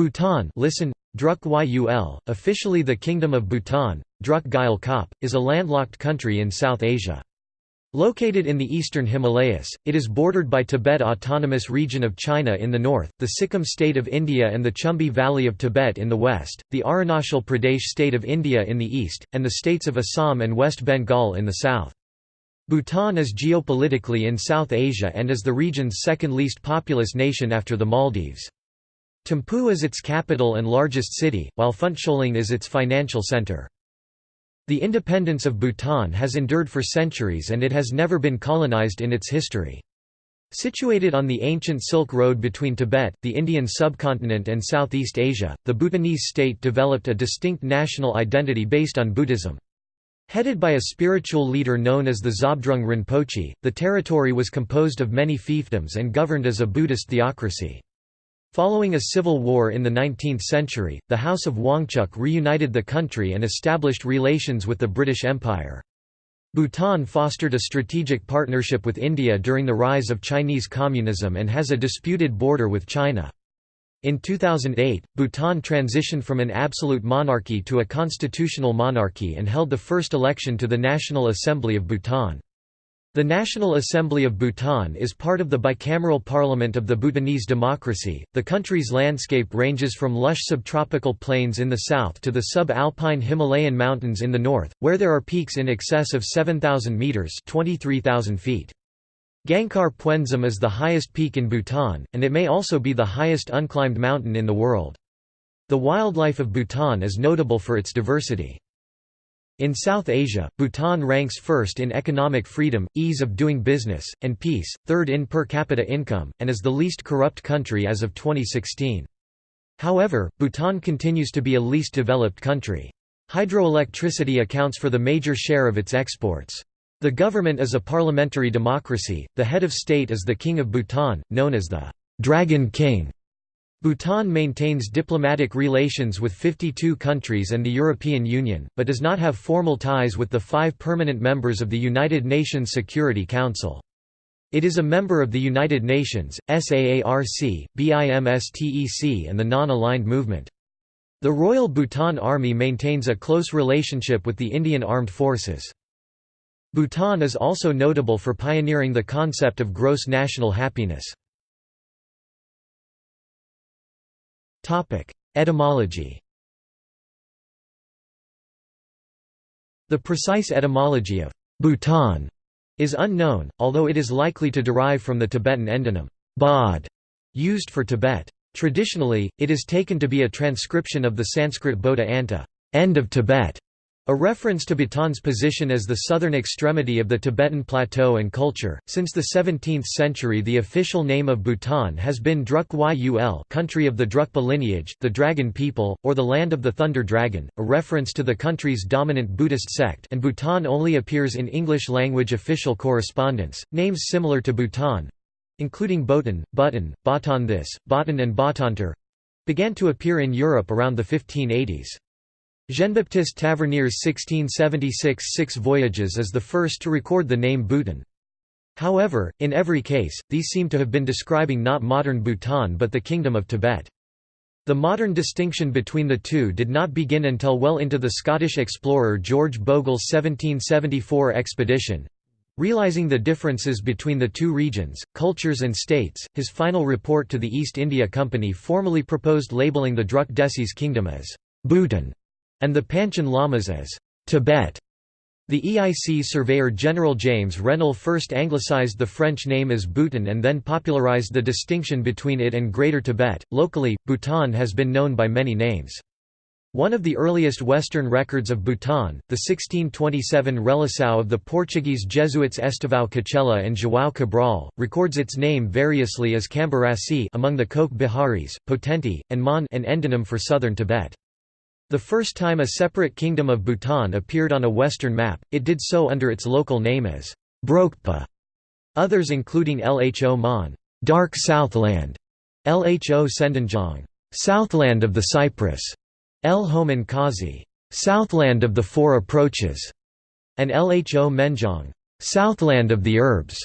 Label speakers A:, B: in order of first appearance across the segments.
A: Bhutan listen, Druk Yul, officially the Kingdom of Bhutan, Druk Gyal Khap, is a landlocked country in South Asia. Located in the eastern Himalayas, it is bordered by Tibet Autonomous Region of China in the north, the Sikkim state of India and the Chumbi Valley of Tibet in the west, the Arunachal Pradesh state of India in the east, and the states of Assam and West Bengal in the south. Bhutan is geopolitically in South Asia and is the region's second least populous nation after the Maldives. Thimphu is its capital and largest city, while Phuentsholing is its financial center. The independence of Bhutan has endured for centuries and it has never been colonized in its history. Situated on the ancient Silk Road between Tibet, the Indian subcontinent and Southeast Asia, the Bhutanese state developed a distinct national identity based on Buddhism. Headed by a spiritual leader known as the Zhabdrung Rinpoche, the territory was composed of many fiefdoms and governed as a Buddhist theocracy. Following a civil war in the 19th century, the House of Wangchuck reunited the country and established relations with the British Empire. Bhutan fostered a strategic partnership with India during the rise of Chinese communism and has a disputed border with China. In 2008, Bhutan transitioned from an absolute monarchy to a constitutional monarchy and held the first election to the National Assembly of Bhutan. The National Assembly of Bhutan is part of the bicameral parliament of the Bhutanese democracy. The country's landscape ranges from lush subtropical plains in the south to the sub-alpine Himalayan mountains in the north, where there are peaks in excess of 7,000 meters (23,000 feet). Gangkhar Puensum is the highest peak in Bhutan, and it may also be the highest unclimbed mountain in the world. The wildlife of Bhutan is notable for its diversity. In South Asia, Bhutan ranks first in economic freedom, ease of doing business, and peace, third in per capita income, and is the least corrupt country as of 2016. However, Bhutan continues to be a least developed country. Hydroelectricity accounts for the major share of its exports. The government is a parliamentary democracy, the head of state is the King of Bhutan, known as the Dragon King. Bhutan maintains diplomatic relations with 52 countries and the European Union, but does not have formal ties with the five permanent members of the United Nations Security Council. It is a member of the United Nations, SAARC, BIMSTEC and the Non-Aligned Movement. The Royal Bhutan Army maintains a close relationship with the Indian Armed Forces. Bhutan is also notable for pioneering the concept of gross national happiness. Etymology. The precise etymology of Bhutan is unknown, although it is likely to derive from the Tibetan endonym bod, used for Tibet. Traditionally, it is taken to be a transcription of the Sanskrit Bodha Anta, end of Tibet, a reference to Bhutan's position as the southern extremity of the Tibetan plateau and culture. Since the 17th century, the official name of Bhutan has been Druk Yul, country of the Drukpa lineage, the dragon people, or the land of the thunder dragon, a reference to the country's dominant Buddhist sect. And Bhutan only appears in English language official correspondence. Names similar to Bhutan, including Botan, Button, Batan this, Batan and Batanter, began to appear in Europe around the 1580s. Jean-Baptiste Tavernier's 1676 Six Voyages is the first to record the name Bhutan. However, in every case, these seem to have been describing not modern Bhutan but the Kingdom of Tibet. The modern distinction between the two did not begin until well into the Scottish explorer George Bogle's 1774 expedition. Realizing the differences between the two regions, cultures and states, his final report to the East India Company formally proposed labelling the Druk Desis kingdom as Bhutan and the Panchen Lamas as Tibet. The EIC surveyor General James Rennell first anglicized the French name as Bhutan and then popularized the distinction between it and Greater Tibet. Locally, Bhutan has been known by many names. One of the earliest Western records of Bhutan, the 1627 Relação of the Portuguese Jesuits Estevão Cachela and João Cabral, records its name variously as Cambarasi among the Koch Biharis, Potenti, and Mon an endonym for southern Tibet. The first time a separate kingdom of Bhutan appeared on a Western map, it did so under its local name as Brokpa. Others including Lho Mon Dark Southland, Lho Sendanjong Southland of the Cypress, El Homan Kazi Southland of the Four Approaches, and Lho Menjong Southland of the Herbs.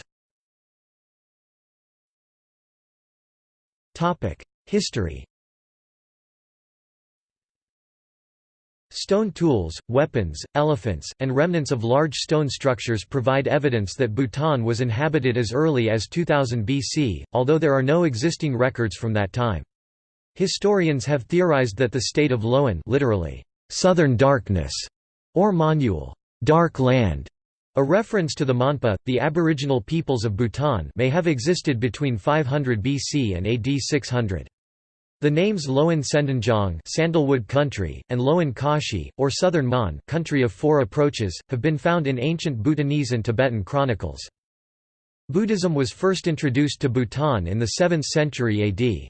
A: History Stone tools, weapons, elephants, and remnants of large stone structures provide evidence that Bhutan was inhabited as early as 2000 BC, although there are no existing records from that time. Historians have theorized that the state of Loan literally, southern darkness, or Monyul, dark land, a reference to the Monpa, the aboriginal peoples of Bhutan may have existed between 500 BC and AD 600. The names Loan Sendanjong Sandalwood country, and Loan Kashi, or Southern Mon country of four approaches, have been found in ancient Bhutanese and Tibetan chronicles. Buddhism was first introduced to Bhutan in the 7th century AD.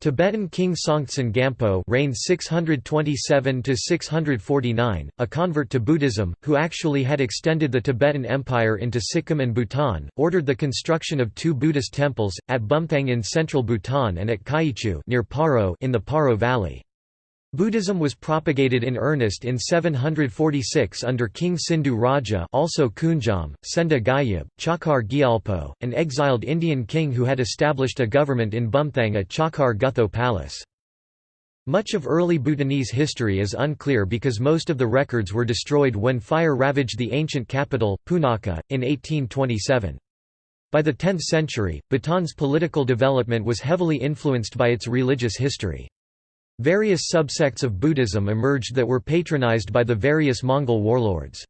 A: Tibetan king Songtsen Gampo reigned 627–649, a convert to Buddhism, who actually had extended the Tibetan Empire into Sikkim and Bhutan, ordered the construction of two Buddhist temples, at Bumthang in central Bhutan and at Kyichu near Paro in the Paro Valley. Buddhism was propagated in earnest in 746 under King Sindhu Raja also Kunjam, Senda Gyab, Chakar Gyalpo, an exiled Indian king who had established a government in Bumthang at Chakar Gutho Palace. Much of early Bhutanese history is unclear because most of the records were destroyed when fire ravaged the ancient capital, Punakha, in 1827. By the 10th century, Bhutan's political development was heavily influenced by its religious history. Various subsects of Buddhism emerged that were patronized by the various Mongol warlords.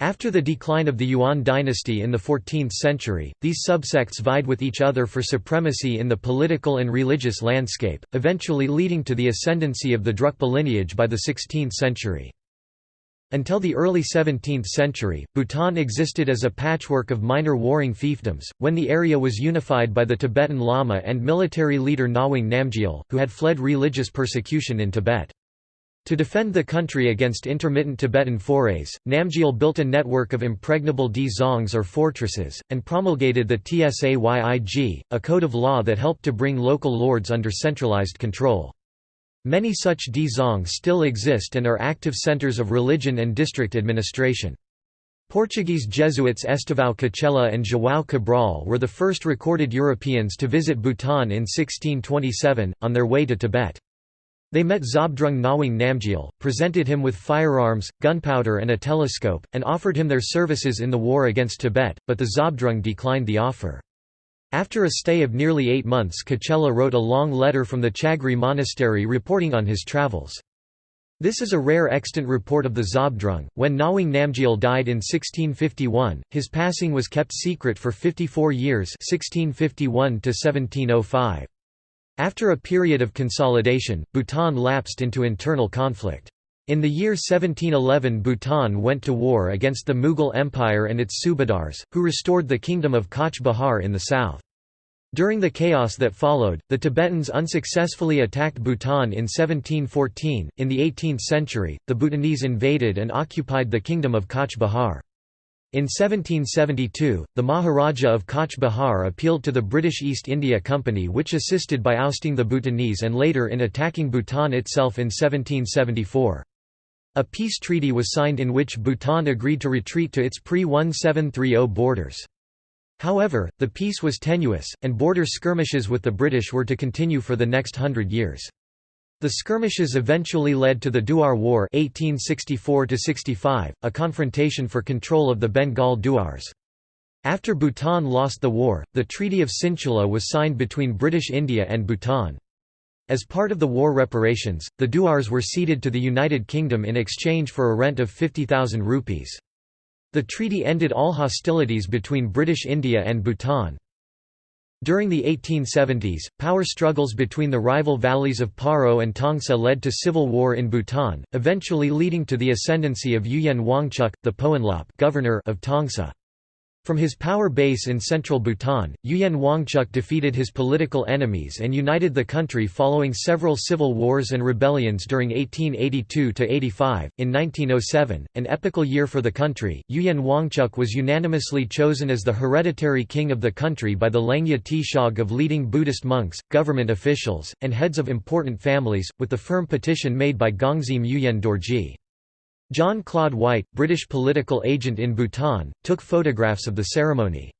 A: After the decline of the Yuan dynasty in the 14th century, these subsects vied with each other for supremacy in the political and religious landscape, eventually leading to the ascendancy of the Drukpa lineage by the 16th century. Until the early 17th century, Bhutan existed as a patchwork of minor warring fiefdoms, when the area was unified by the Tibetan Lama and military leader Ngawang Namgyal, who had fled religious persecution in Tibet. To defend the country against intermittent Tibetan forays, Namgyal built a network of impregnable dzongs or fortresses, and promulgated the Tsayig, a code of law that helped to bring local lords under centralized control. Many such dzongs still exist and are active centers of religion and district administration. Portuguese Jesuits Estevão Cachela and João Cabral were the first recorded Europeans to visit Bhutan in 1627, on their way to Tibet. They met Zhabdrung Ngawang Namgyal, presented him with firearms, gunpowder and a telescope, and offered him their services in the war against Tibet, but the Zhabdrung declined the offer. After a stay of nearly eight months Cachela wrote a long letter from the Chagri monastery reporting on his travels. This is a rare extant report of the Zhabdrung. When Ngawang Namgyal died in 1651, his passing was kept secret for 54 years 1651 1705. After a period of consolidation, Bhutan lapsed into internal conflict. In the year 1711 Bhutan went to war against the Mughal Empire and its subadars, who restored the kingdom of Cooch Behar in the south. During the chaos that followed, the Tibetans unsuccessfully attacked Bhutan in 1714. In the 18th century, the Bhutanese invaded and occupied the kingdom of Cooch Behar. In 1772, the Maharaja of Cooch Behar appealed to the British East India Company which assisted by ousting the Bhutanese and later in attacking Bhutan itself in 1774. A peace treaty was signed in which Bhutan agreed to retreat to its pre-1730 borders. However, the peace was tenuous, and border skirmishes with the British were to continue for the next hundred years. The skirmishes eventually led to the Duar War 1864 a confrontation for control of the Bengal Duars. After Bhutan lost the war, the Treaty of Sinchula was signed between British India and Bhutan. As part of the war reparations, the Duars were ceded to the United Kingdom in exchange for a rent of 50,000 rupees. The treaty ended all hostilities between British India and Bhutan. During the 1870s, power struggles between the rival valleys of Paro and Tongsa led to civil war in Bhutan, eventually leading to the ascendancy of Ugyen Wangchuck, the Poenlop governor of Tongsa. From his power base in central Bhutan, Ugyen Wangchuck defeated his political enemies and united the country following several civil wars and rebellions during 1882–85. In 1907, an epical year for the country, Ugyen Wangchuck was unanimously chosen as the hereditary king of the country by the Lhengye Tshog of leading Buddhist monks, government officials, and heads of important families, with the firm petition made by Gongzim Ugyen Dorji. John Claude White, British political agent in Bhutan, took photographs of the ceremony.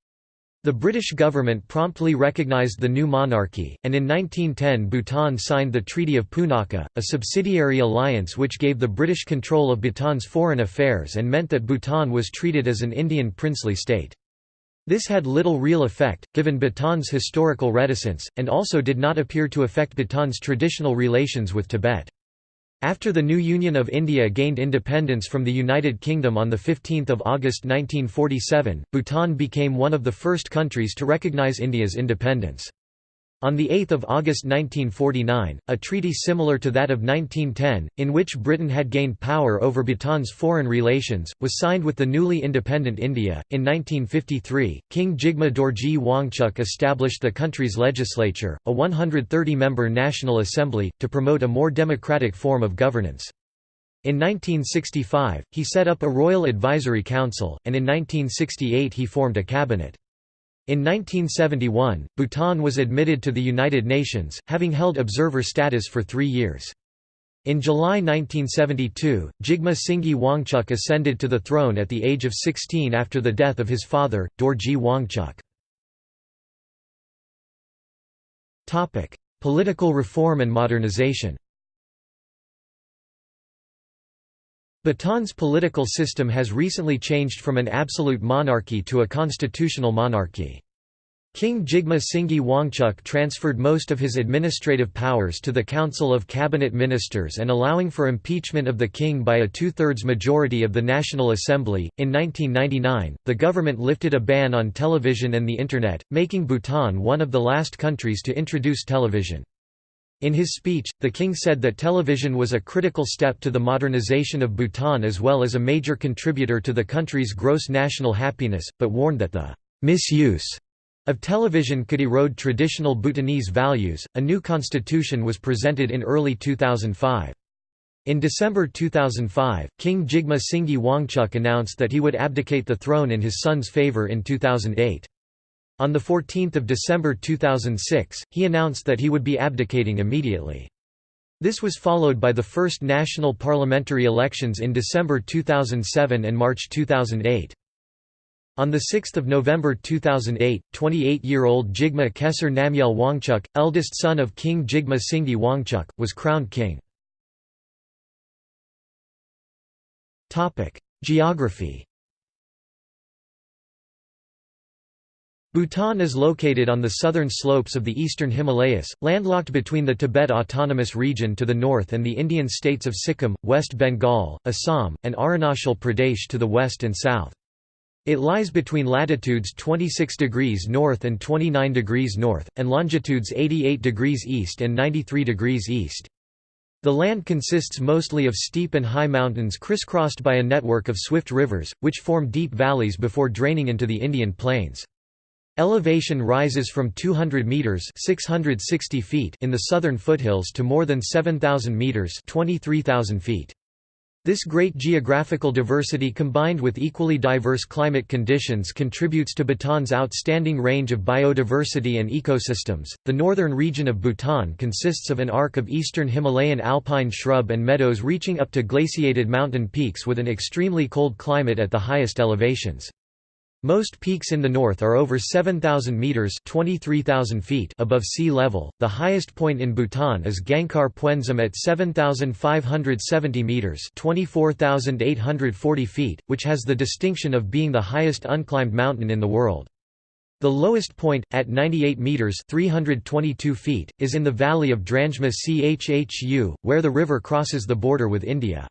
A: The British government promptly recognised the new monarchy, and in 1910 Bhutan signed the Treaty of Punakha, a subsidiary alliance which gave the British control of Bhutan's foreign affairs and meant that Bhutan was treated as an Indian princely state. This had little real effect, given Bhutan's historical reticence, and also did not appear to affect Bhutan's traditional relations with Tibet. After the new Union of India gained independence from the United Kingdom on 15 August 1947, Bhutan became one of the first countries to recognise India's independence. On 8 August 1949, a treaty similar to that of 1910, in which Britain had gained power over Bhutan's foreign relations, was signed with the newly independent India. In 1953, King Jigme Dorji Wangchuck established the country's legislature, a 130 member National Assembly, to promote a more democratic form of governance. In 1965, he set up a Royal Advisory Council, and in 1968 he formed a cabinet. In 1971, Bhutan was admitted to the United Nations, having held observer status for three years. In July 1972, Jigme Singye Wangchuck ascended to the throne at the age of 16 after the death of his father, Dorji Wangchuck. Political reform and modernization Bhutan's political system has recently changed from an absolute monarchy to a constitutional monarchy. King Jigme Singye Wangchuck transferred most of his administrative powers to the Council of Cabinet Ministers and allowing for impeachment of the king by a two-thirds majority of the National Assembly. In 1999, the government lifted a ban on television and the Internet, making Bhutan one of the last countries to introduce television. In his speech, the king said that television was a critical step to the modernization of Bhutan as well as a major contributor to the country's gross national happiness, but warned that the misuse of television could erode traditional Bhutanese values. A new constitution was presented in early 2005. In December 2005, King Jigme Singye Wangchuck announced that he would abdicate the throne in his son's favor in 2008. On 14 December 2006, he announced that he would be abdicating immediately. This was followed by the first national parliamentary elections in December 2007 and March 2008. On 6 November 2008, 28-year-old Jigme Khesar Namgyal Wangchuck, eldest son of King Jigme Singye Wangchuck, was crowned king. Geography Bhutan is located on the southern slopes of the eastern Himalayas, landlocked between the Tibet Autonomous Region to the north and the Indian states of Sikkim, West Bengal, Assam, and Arunachal Pradesh to the west and south. It lies between latitudes 26 degrees north and 29 degrees north, and longitudes 88 degrees east and 93 degrees east. The land consists mostly of steep and high mountains crisscrossed by a network of swift rivers, which form deep valleys before draining into the Indian plains. Elevation rises from 200 meters (660 feet) in the southern foothills to more than 7000 meters (23,000 feet). This great geographical diversity combined with equally diverse climate conditions contributes to Bhutan's outstanding range of biodiversity and ecosystems. The northern region of Bhutan consists of an arc of eastern Himalayan alpine shrub and meadows reaching up to glaciated mountain peaks with an extremely cold climate at the highest elevations. Most peaks in the north are over 7,000 metres 23,000 feet above sea level. The highest point in Bhutan is Gangkhar Puensum at 7,570 metres 24,840 feet, which has the distinction of being the highest unclimbed mountain in the world. The lowest point, at 98 metres 322 feet, is in the valley of Drangme Chhu, where the river crosses the border with India.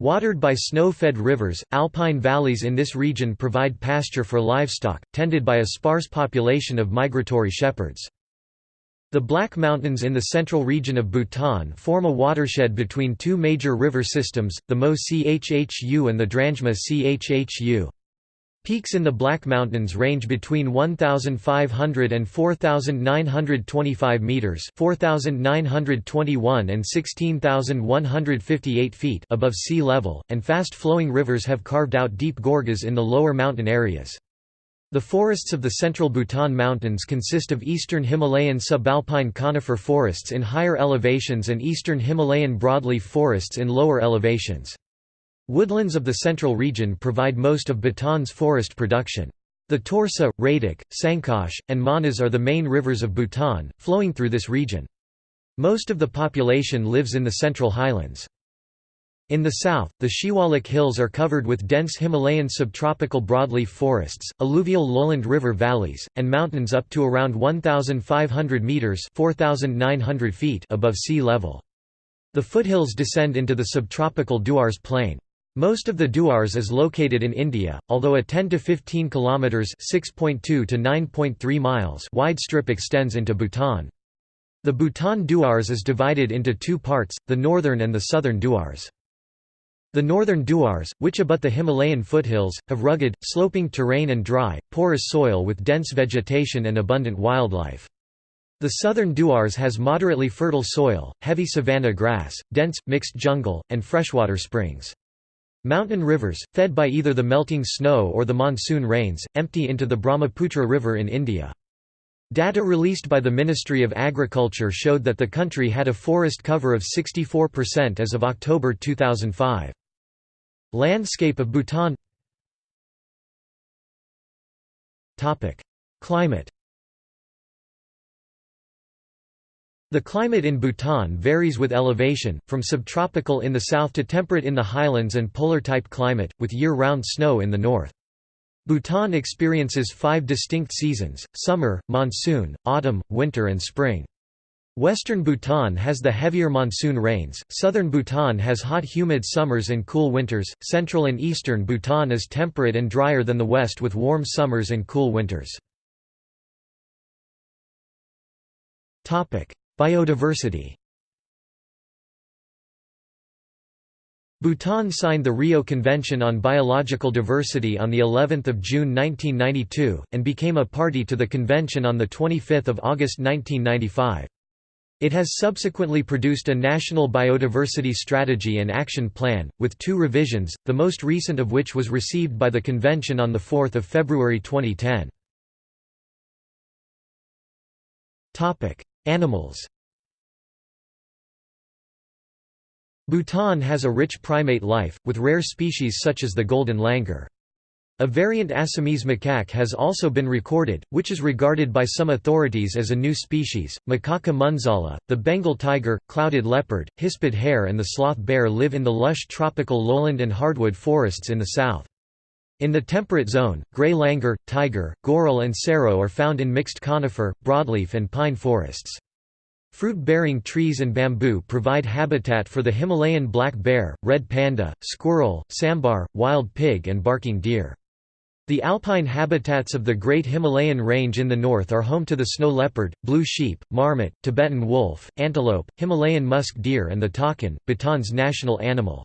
A: Watered by snow-fed rivers, alpine valleys in this region provide pasture for livestock, tended by a sparse population of migratory shepherds. The Black Mountains in the central region of Bhutan form a watershed between two major river systems, the Mo Chhu and the Drangme Chhu. Peaks in the Black Mountains range between 1,500 and 4,925 metres 4,921 and 16,158 feet above sea level, and fast-flowing rivers have carved out deep gorges in the lower mountain areas. The forests of the central Bhutan Mountains consist of eastern Himalayan subalpine conifer forests in higher elevations and eastern Himalayan broadleaf forests in lower elevations. Woodlands of the central region provide most of Bhutan's forest production. The Torsa, Raidak, Sankosh, and Manas are the main rivers of Bhutan, flowing through this region. Most of the population lives in the central highlands. In the south, the Shiwalik Hills are covered with dense Himalayan subtropical broadleaf forests, alluvial lowland river valleys, and mountains up to around 1,500 metres 4,900 feet above sea level. The foothills descend into the subtropical Duars Plain. Most of the Duars is located in India, although a 10 to 15 kilometers (6.2 to 9.3 miles) wide strip extends into Bhutan. The Bhutan Duars is divided into two parts, the northern and the southern Duars. The northern Duars, which abut the Himalayan foothills, have rugged, sloping terrain and dry, porous soil with dense vegetation and abundant wildlife. The southern Duars has moderately fertile soil, heavy savanna grass, dense, mixed jungle, and freshwater springs. Mountain rivers, fed by either the melting snow or the monsoon rains, empty into the Brahmaputra River in India. Data released by the Ministry of Agriculture showed that the country had a forest cover of 64% as of October 2005. Landscape of Bhutan Climate The climate in Bhutan varies with elevation, from subtropical in the south to temperate in the highlands and polar-type climate, with year-round snow in the north. Bhutan experiences five distinct seasons, summer, monsoon, autumn, winter and spring. Western Bhutan has the heavier monsoon rains, southern Bhutan has hot humid summers and cool winters, central and eastern Bhutan is temperate and drier than the west with warm summers and cool winters. Biodiversity Bhutan signed the Rio Convention on Biological Diversity on the 11th of June 1992 and became a party to the convention on the 25th of August 1995. It has subsequently produced a national biodiversity strategy and action plan, with two revisions, the most recent of which was received by the convention on 4 February 2010. Animals Bhutan has a rich primate life, with rare species such as the golden langur. A variant Assamese macaque has also been recorded, which is regarded by some authorities as a new species. Macaca munzala, the Bengal tiger, clouded leopard, hispid hare, and the sloth bear live in the lush tropical lowland and hardwood forests in the south. In the temperate zone, gray langur, tiger, goral and serow are found in mixed conifer, broadleaf and pine forests. Fruit-bearing trees and bamboo provide habitat for the Himalayan black bear, red panda, squirrel, sambar, wild pig and barking deer. The alpine habitats of the Great Himalayan Range in the north are home to the snow leopard, blue sheep, marmot, Tibetan wolf, antelope, Himalayan musk deer and the takin, Bhutan's national animal.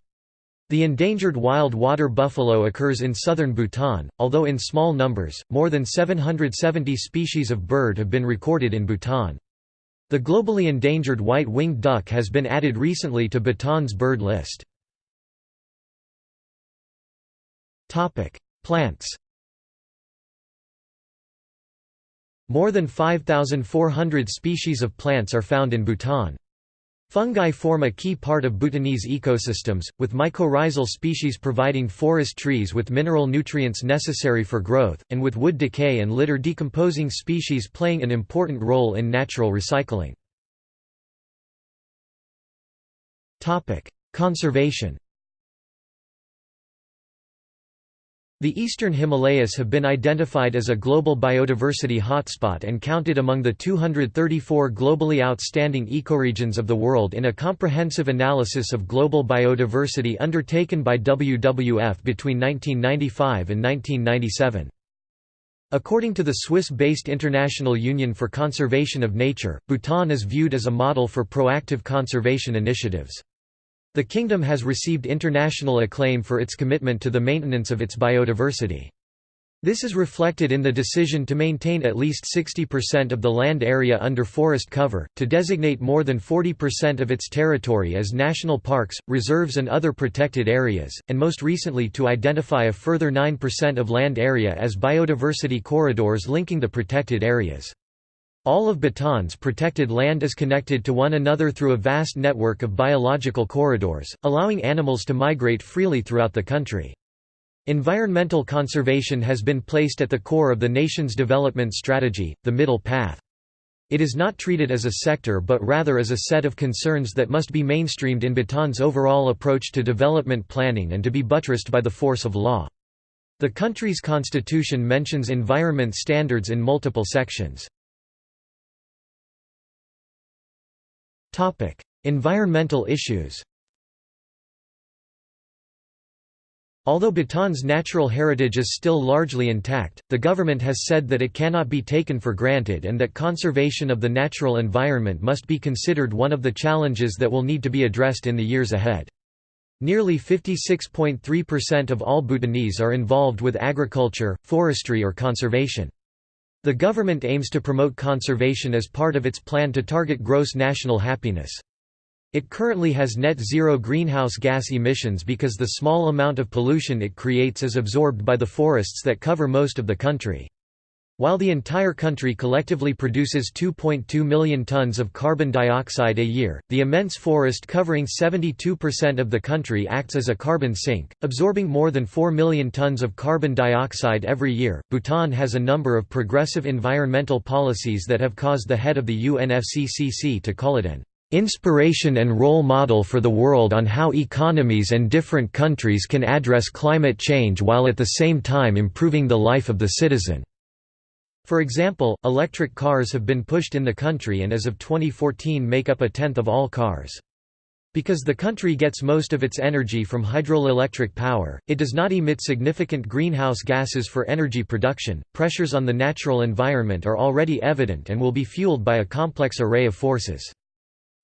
A: The endangered wild water buffalo occurs in southern Bhutan, although in small numbers, more than 770 species of bird have been recorded in Bhutan. The globally endangered white-winged duck has been added recently to Bhutan's bird list. Plants More than 5,400 species of plants are found in Bhutan. Fungi form a key part of Bhutanese ecosystems, with mycorrhizal species providing forest trees with mineral nutrients necessary for growth, and with wood decay and litter decomposing species playing an important role in natural recycling. Conservation The eastern Himalayas have been identified as a global biodiversity hotspot and counted among the 234 globally outstanding ecoregions of the world in a comprehensive analysis of global biodiversity undertaken by WWF between 1995 and 1997. According to the Swiss-based International Union for Conservation of Nature, Bhutan is viewed as a model for proactive conservation initiatives. The kingdom has received international acclaim for its commitment to the maintenance of its biodiversity. This is reflected in the decision to maintain at least 60% of the land area under forest cover, to designate more than 40% of its territory as national parks, reserves and other protected areas, and most recently to identify a further 9% of land area as biodiversity corridors linking the protected areas. All of Bhutan's protected land is connected to one another through a vast network of biological corridors, allowing animals to migrate freely throughout the country. Environmental conservation has been placed at the core of the nation's development strategy, the Middle Path. It is not treated as a sector but rather as a set of concerns that must be mainstreamed in Bhutan's overall approach to development planning and to be buttressed by the force of law. The country's constitution mentions environment standards in multiple sections. Environmental issues Although Bhutan's natural heritage is still largely intact, the government has said that it cannot be taken for granted and that conservation of the natural environment must be considered one of the challenges that will need to be addressed in the years ahead. Nearly 56.3% of all Bhutanese are involved with agriculture, forestry or conservation. The government aims to promote conservation as part of its plan to target gross national happiness. It currently has net zero greenhouse gas emissions because the small amount of pollution it creates is absorbed by the forests that cover most of the country. While the entire country collectively produces 2.2 million tons of carbon dioxide a year, the immense forest covering 72% of the country acts as a carbon sink, absorbing more than 4 million tons of carbon dioxide every year. Bhutan has a number of progressive environmental policies that have caused the head of the UNFCCC to call it an inspiration and role model for the world on how economies and different countries can address climate change while at the same time improving the life of the citizen." For example, electric cars have been pushed in the country and as of 2014 make up a tenth of all cars. Because the country gets most of its energy from hydroelectric power, it does not emit significant greenhouse gases for energy production. Pressures on the natural environment are already evident and will be fueled by a complex array of forces.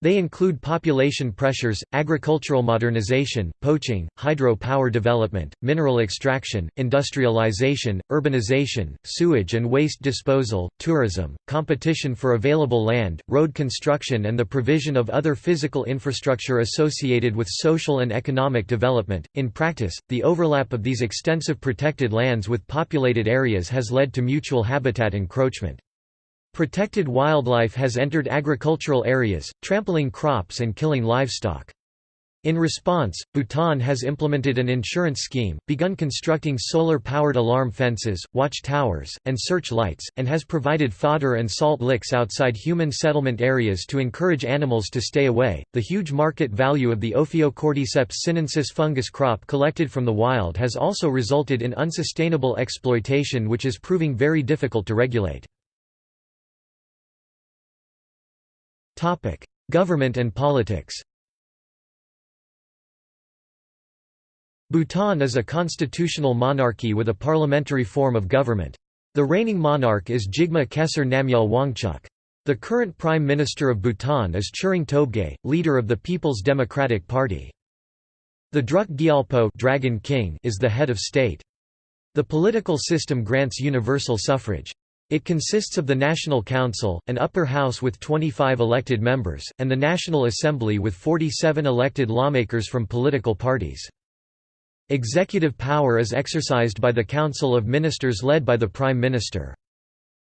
A: They include population pressures, agricultural modernization, poaching, hydro power development, mineral extraction, industrialization, urbanization, sewage and waste disposal, tourism, competition for available land, road construction and the provision of other physical infrastructure associated with social and economic development. In practice, the overlap of these extensive protected lands with populated areas has led to mutual habitat encroachment. Protected wildlife has entered agricultural areas, trampling crops and killing livestock. In response, Bhutan has implemented an insurance scheme, begun constructing solar-powered alarm fences, watch towers, and search lights, and has provided fodder and salt licks outside human settlement areas to encourage animals to stay away. The huge market value of the Ophiocordyceps sinensis fungus crop collected from the wild has also resulted in unsustainable exploitation which is proving very difficult to regulate. Government and politics Bhutan is a constitutional monarchy with a parliamentary form of government. The reigning monarch is Jigme Khesar Namgyal Wangchuk. The current Prime Minister of Bhutan is Tshering Tobgay, leader of the People's Democratic Party. The Druk Gyalpo Dragon King is the head of state. The political system grants universal suffrage. It consists of the National Council, an upper house with 25 elected members, and the National Assembly with 47 elected lawmakers from political parties. Executive power is exercised by the Council of Ministers led by the Prime Minister.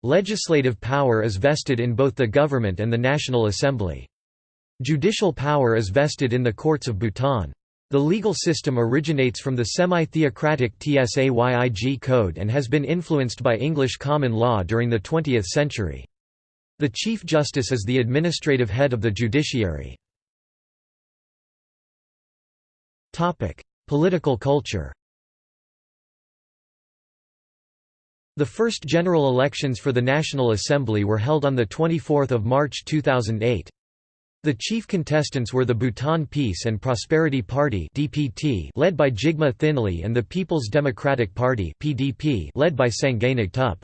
A: Legislative power is vested in both the government and the National Assembly. Judicial power is vested in the courts of Bhutan. The legal system originates from the semi-theocratic Tsayig Code and has been influenced by English common law during the 20th century. The Chief Justice is the administrative head of the judiciary. Political culture The first general elections for the National Assembly were held on 24 March 2008. The chief contestants were the Bhutan Peace and Prosperity Party (DPT), led by Jigme Thinley, and the People's Democratic Party (PDP), led by Sangay Ngedup.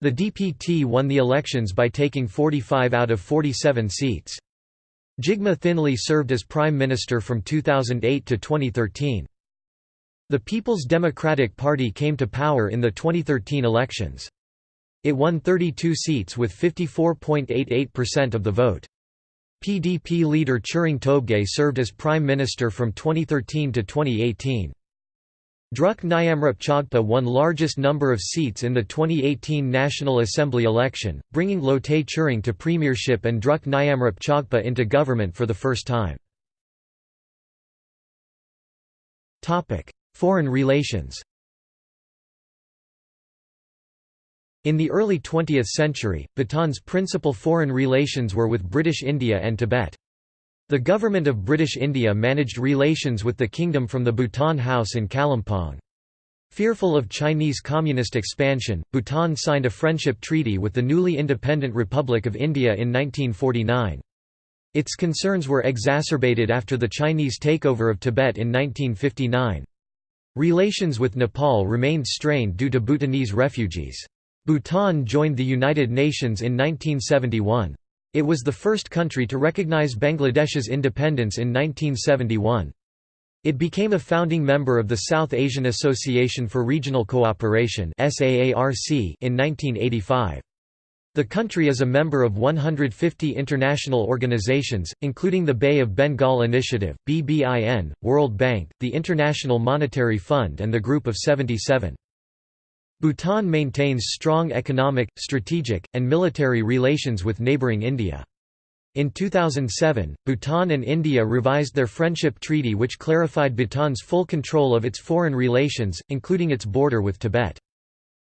A: The DPT won the elections by taking 45 out of 47 seats. Jigme Thinley served as prime minister from 2008 to 2013. The People's Democratic Party came to power in the 2013 elections. It won 32 seats with 54.88% of the vote. PDP leader Tshering Tobgay served as prime minister from 2013 to 2018. Druk Nyamrup Tshogpa won largest number of seats in the 2018 National Assembly election, bringing Lotay Tshering to premiership and Druk Nyamrup Tshogpa into government for the first time. Foreign relations In the early 20th century, Bhutan's principal foreign relations were with British India and Tibet. The government of British India managed relations with the kingdom from the Bhutan House in Kalimpong. Fearful of Chinese communist expansion, Bhutan signed a friendship treaty with the newly independent Republic of India in 1949. Its concerns were exacerbated after the Chinese takeover of Tibet in 1959. Relations with Nepal remained strained due to Bhutanese refugees. Bhutan joined the United Nations in 1971. It was the first country to recognize Bangladesh's independence in 1971. It became a founding member of the South Asian Association for Regional Cooperation in 1985. The country is a member of 150 international organizations, including the Bay of Bengal Initiative, BBIN, World Bank, the International Monetary Fund and the Group of 77. Bhutan maintains strong economic, strategic, and military relations with neighboring India. In 2007, Bhutan and India revised their friendship treaty which clarified Bhutan's full control of its foreign relations, including its border with Tibet.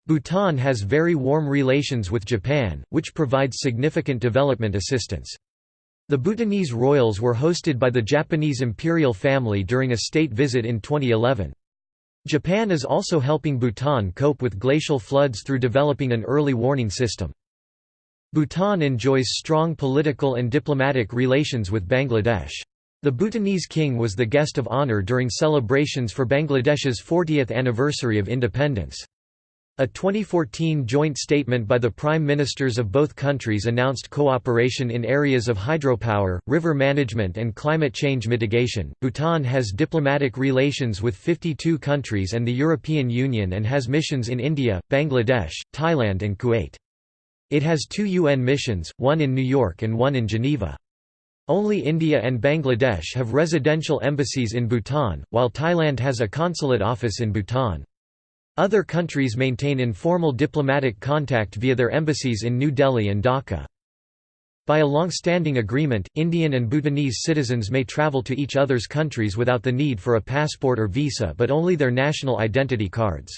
A: Bhutan has very warm relations with Japan, which provides significant development assistance. The Bhutanese royals were hosted by the Japanese imperial family during a state visit in 2011. Japan is also helping Bhutan cope with glacial floods through developing an early warning system. Bhutan enjoys strong political and diplomatic relations with Bangladesh. The Bhutanese king was the guest of honor during celebrations for Bangladesh's 40th anniversary of independence. A 2014 joint statement by the prime ministers of both countries announced cooperation in areas of hydropower, river management, and climate change mitigation. Bhutan has diplomatic relations with 52 countries and the European Union and has missions in India, Bangladesh, Thailand, and Kuwait. It has two UN missions, one in New York and one in Geneva. Only India and Bangladesh have residential embassies in Bhutan, while Thailand has a consulate office in Bhutan. Other countries maintain informal diplomatic contact via their embassies in New Delhi and Dhaka. By a long-standing agreement, Indian and Bhutanese citizens may travel to each other's countries without the need for a passport or visa but only their national identity cards.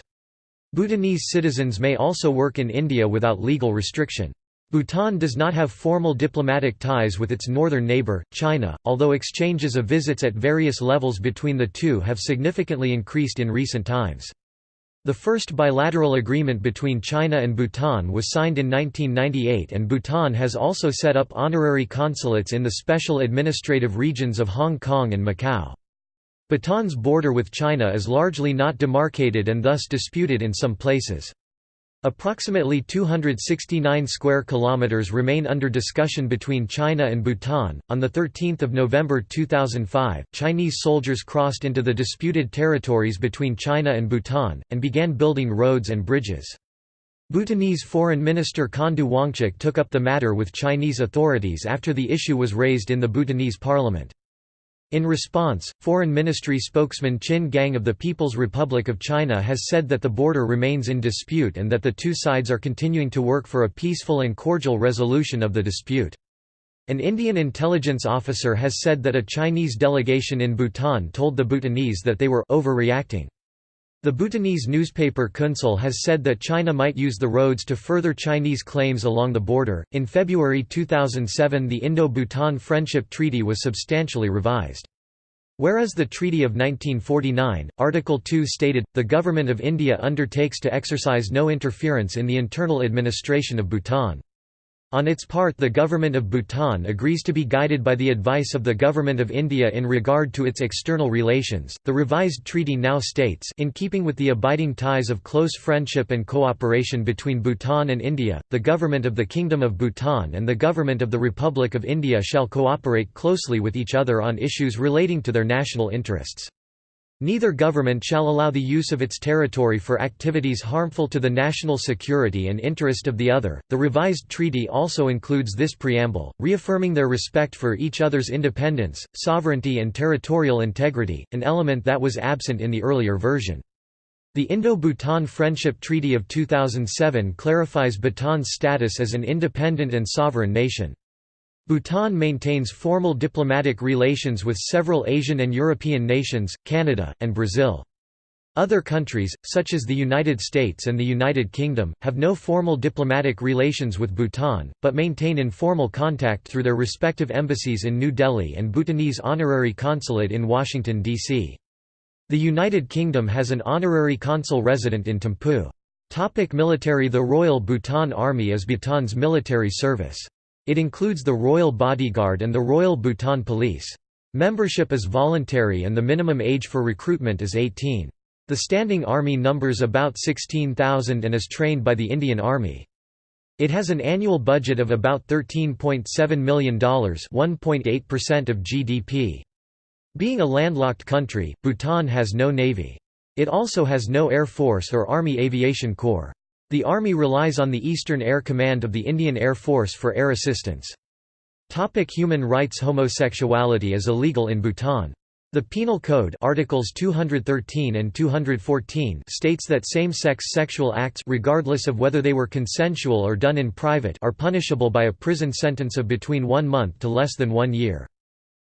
A: Bhutanese citizens may also work in India without legal restriction. Bhutan does not have formal diplomatic ties with its northern neighbour, China, although exchanges of visits at various levels between the two have significantly increased in recent times. The first bilateral agreement between China and Bhutan was signed in 1998 and Bhutan has also set up honorary consulates in the special administrative regions of Hong Kong and Macau. Bhutan's border with China is largely not demarcated and thus disputed in some places. Approximately 269 square kilometers remain under discussion between China and Bhutan. On the 13th of November 2005, Chinese soldiers crossed into the disputed territories between China and Bhutan and began building roads and bridges. Bhutanese Foreign Minister Khandu Wangchuk took up the matter with Chinese authorities after the issue was raised in the Bhutanese parliament. In response, Foreign Ministry spokesman Qin Gang of the People's Republic of China has said that the border remains in dispute and that the two sides are continuing to work for a peaceful and cordial resolution of the dispute. An Indian intelligence officer has said that a Chinese delegation in Bhutan told the Bhutanese that they were overreacting. The Bhutanese newspaper Kuensel has said that China might use the roads to further Chinese claims along the border. In February 2007, the Indo Bhutan Friendship Treaty was substantially revised. Whereas the Treaty of 1949, Article 2 stated, the Government of India undertakes to exercise no interference in the internal administration of Bhutan. On its part the Government of Bhutan agrees to be guided by the advice of the Government of India in regard to its external relations. The revised treaty now states in keeping with the abiding ties of close friendship and cooperation between Bhutan and India, the Government of the Kingdom of Bhutan and the Government of the Republic of India shall cooperate closely with each other on issues relating to their national interests. Neither government shall allow the use of its territory for activities harmful to the national security and interest of the other. The revised treaty also includes this preamble, reaffirming their respect for each other's independence, sovereignty, and territorial integrity, an element that was absent in the earlier version. The Indo-Bhutan Friendship Treaty of 2007 clarifies Bhutan's status as an independent and sovereign nation. Bhutan maintains formal diplomatic relations with several Asian and European nations, Canada, and Brazil. Other countries, such as the United States and the United Kingdom, have no formal diplomatic relations with Bhutan, but maintain informal contact through their respective embassies in New Delhi and Bhutanese honorary consulate in Washington, D.C. The United Kingdom has an honorary consul resident in Thimphu. Topic military The Royal Bhutan Army is Bhutan's military service. It includes the Royal Bodyguard and the Royal Bhutan Police. Membership is voluntary and the minimum age for recruitment is 18. The Standing Army numbers about 16,000 and is trained by the Indian Army. It has an annual budget of about $13.7 million 1.8% of GDP. Being a landlocked country, Bhutan has no navy. It also has no Air Force or Army Aviation Corps. The Army relies on the Eastern Air Command of the Indian Air Force for air assistance. Topic human rights Homosexuality is illegal in Bhutan. The Penal Code Articles 213 and 214 states that same-sex sexual acts regardless of whether they were consensual or done in private are punishable by a prison sentence of between one month to less than one year.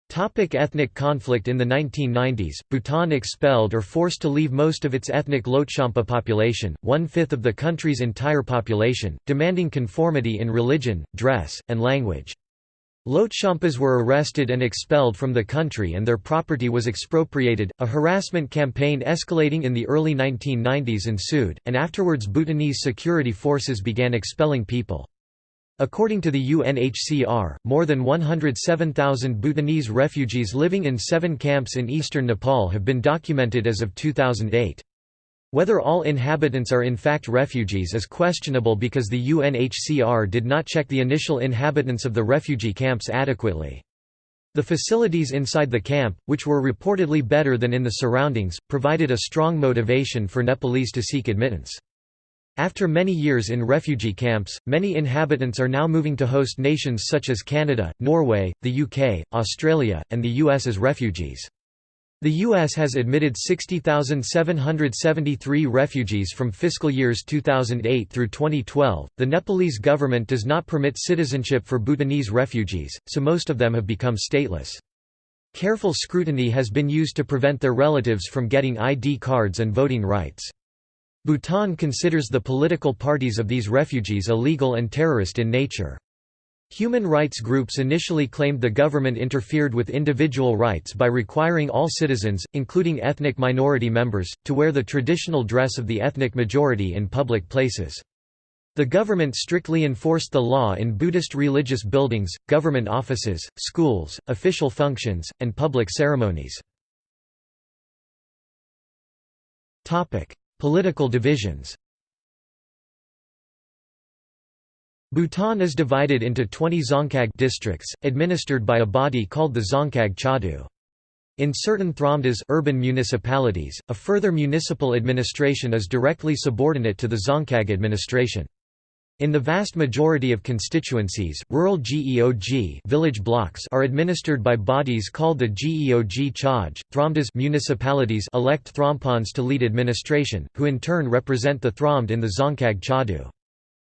A: Topic ethnic conflict In the 1990s, Bhutan expelled or forced to leave most of its ethnic Lhotshampa population, one-fifth of the country's entire population, demanding conformity in religion, dress, and language. Lhotshampas were arrested and expelled from the country and their property was expropriated. A harassment campaign escalating in the early 1990s ensued, and afterwards Bhutanese security forces began expelling people. According to the UNHCR, more than 107,000 Bhutanese refugees living in seven camps in eastern Nepal have been documented as of 2008. Whether all inhabitants are in fact refugees is questionable because the UNHCR did not check the initial inhabitants of the refugee camps adequately. The facilities inside the camp, which were reportedly better than in the surroundings, provided a strong motivation for Nepalese to seek admittance. After many years in refugee camps, many inhabitants are now moving to host nations such as Canada, Norway, the UK, Australia, and the US as refugees. The U.S. has admitted 60,773 refugees from fiscal years 2008 through 2012. The Nepalese government does not permit citizenship for Bhutanese refugees, so most of them have become stateless. Careful scrutiny has been used to prevent their relatives from getting ID cards and voting rights. Bhutan considers the political parties of these refugees illegal and terrorist in nature. Human rights groups initially claimed the government interfered with individual rights by requiring all citizens, including ethnic minority members, to wear the traditional dress of the ethnic majority in public places. The government strictly enforced the law in Buddhist religious buildings, government offices, schools, official functions, and public ceremonies. Political divisions Bhutan is divided into 20 Dzongkhag districts, administered by a body called the Dzongkhag Chadu. In certain Thromdas urban municipalities, a further municipal administration is directly subordinate to the Dzongkhag administration. In the vast majority of constituencies, rural GEOG village blocks are administered by bodies called the GEOG Chaj. Thromdas municipalities elect Thrompons to lead administration, who in turn represent the Thromd in the Dzongkhag Chadu.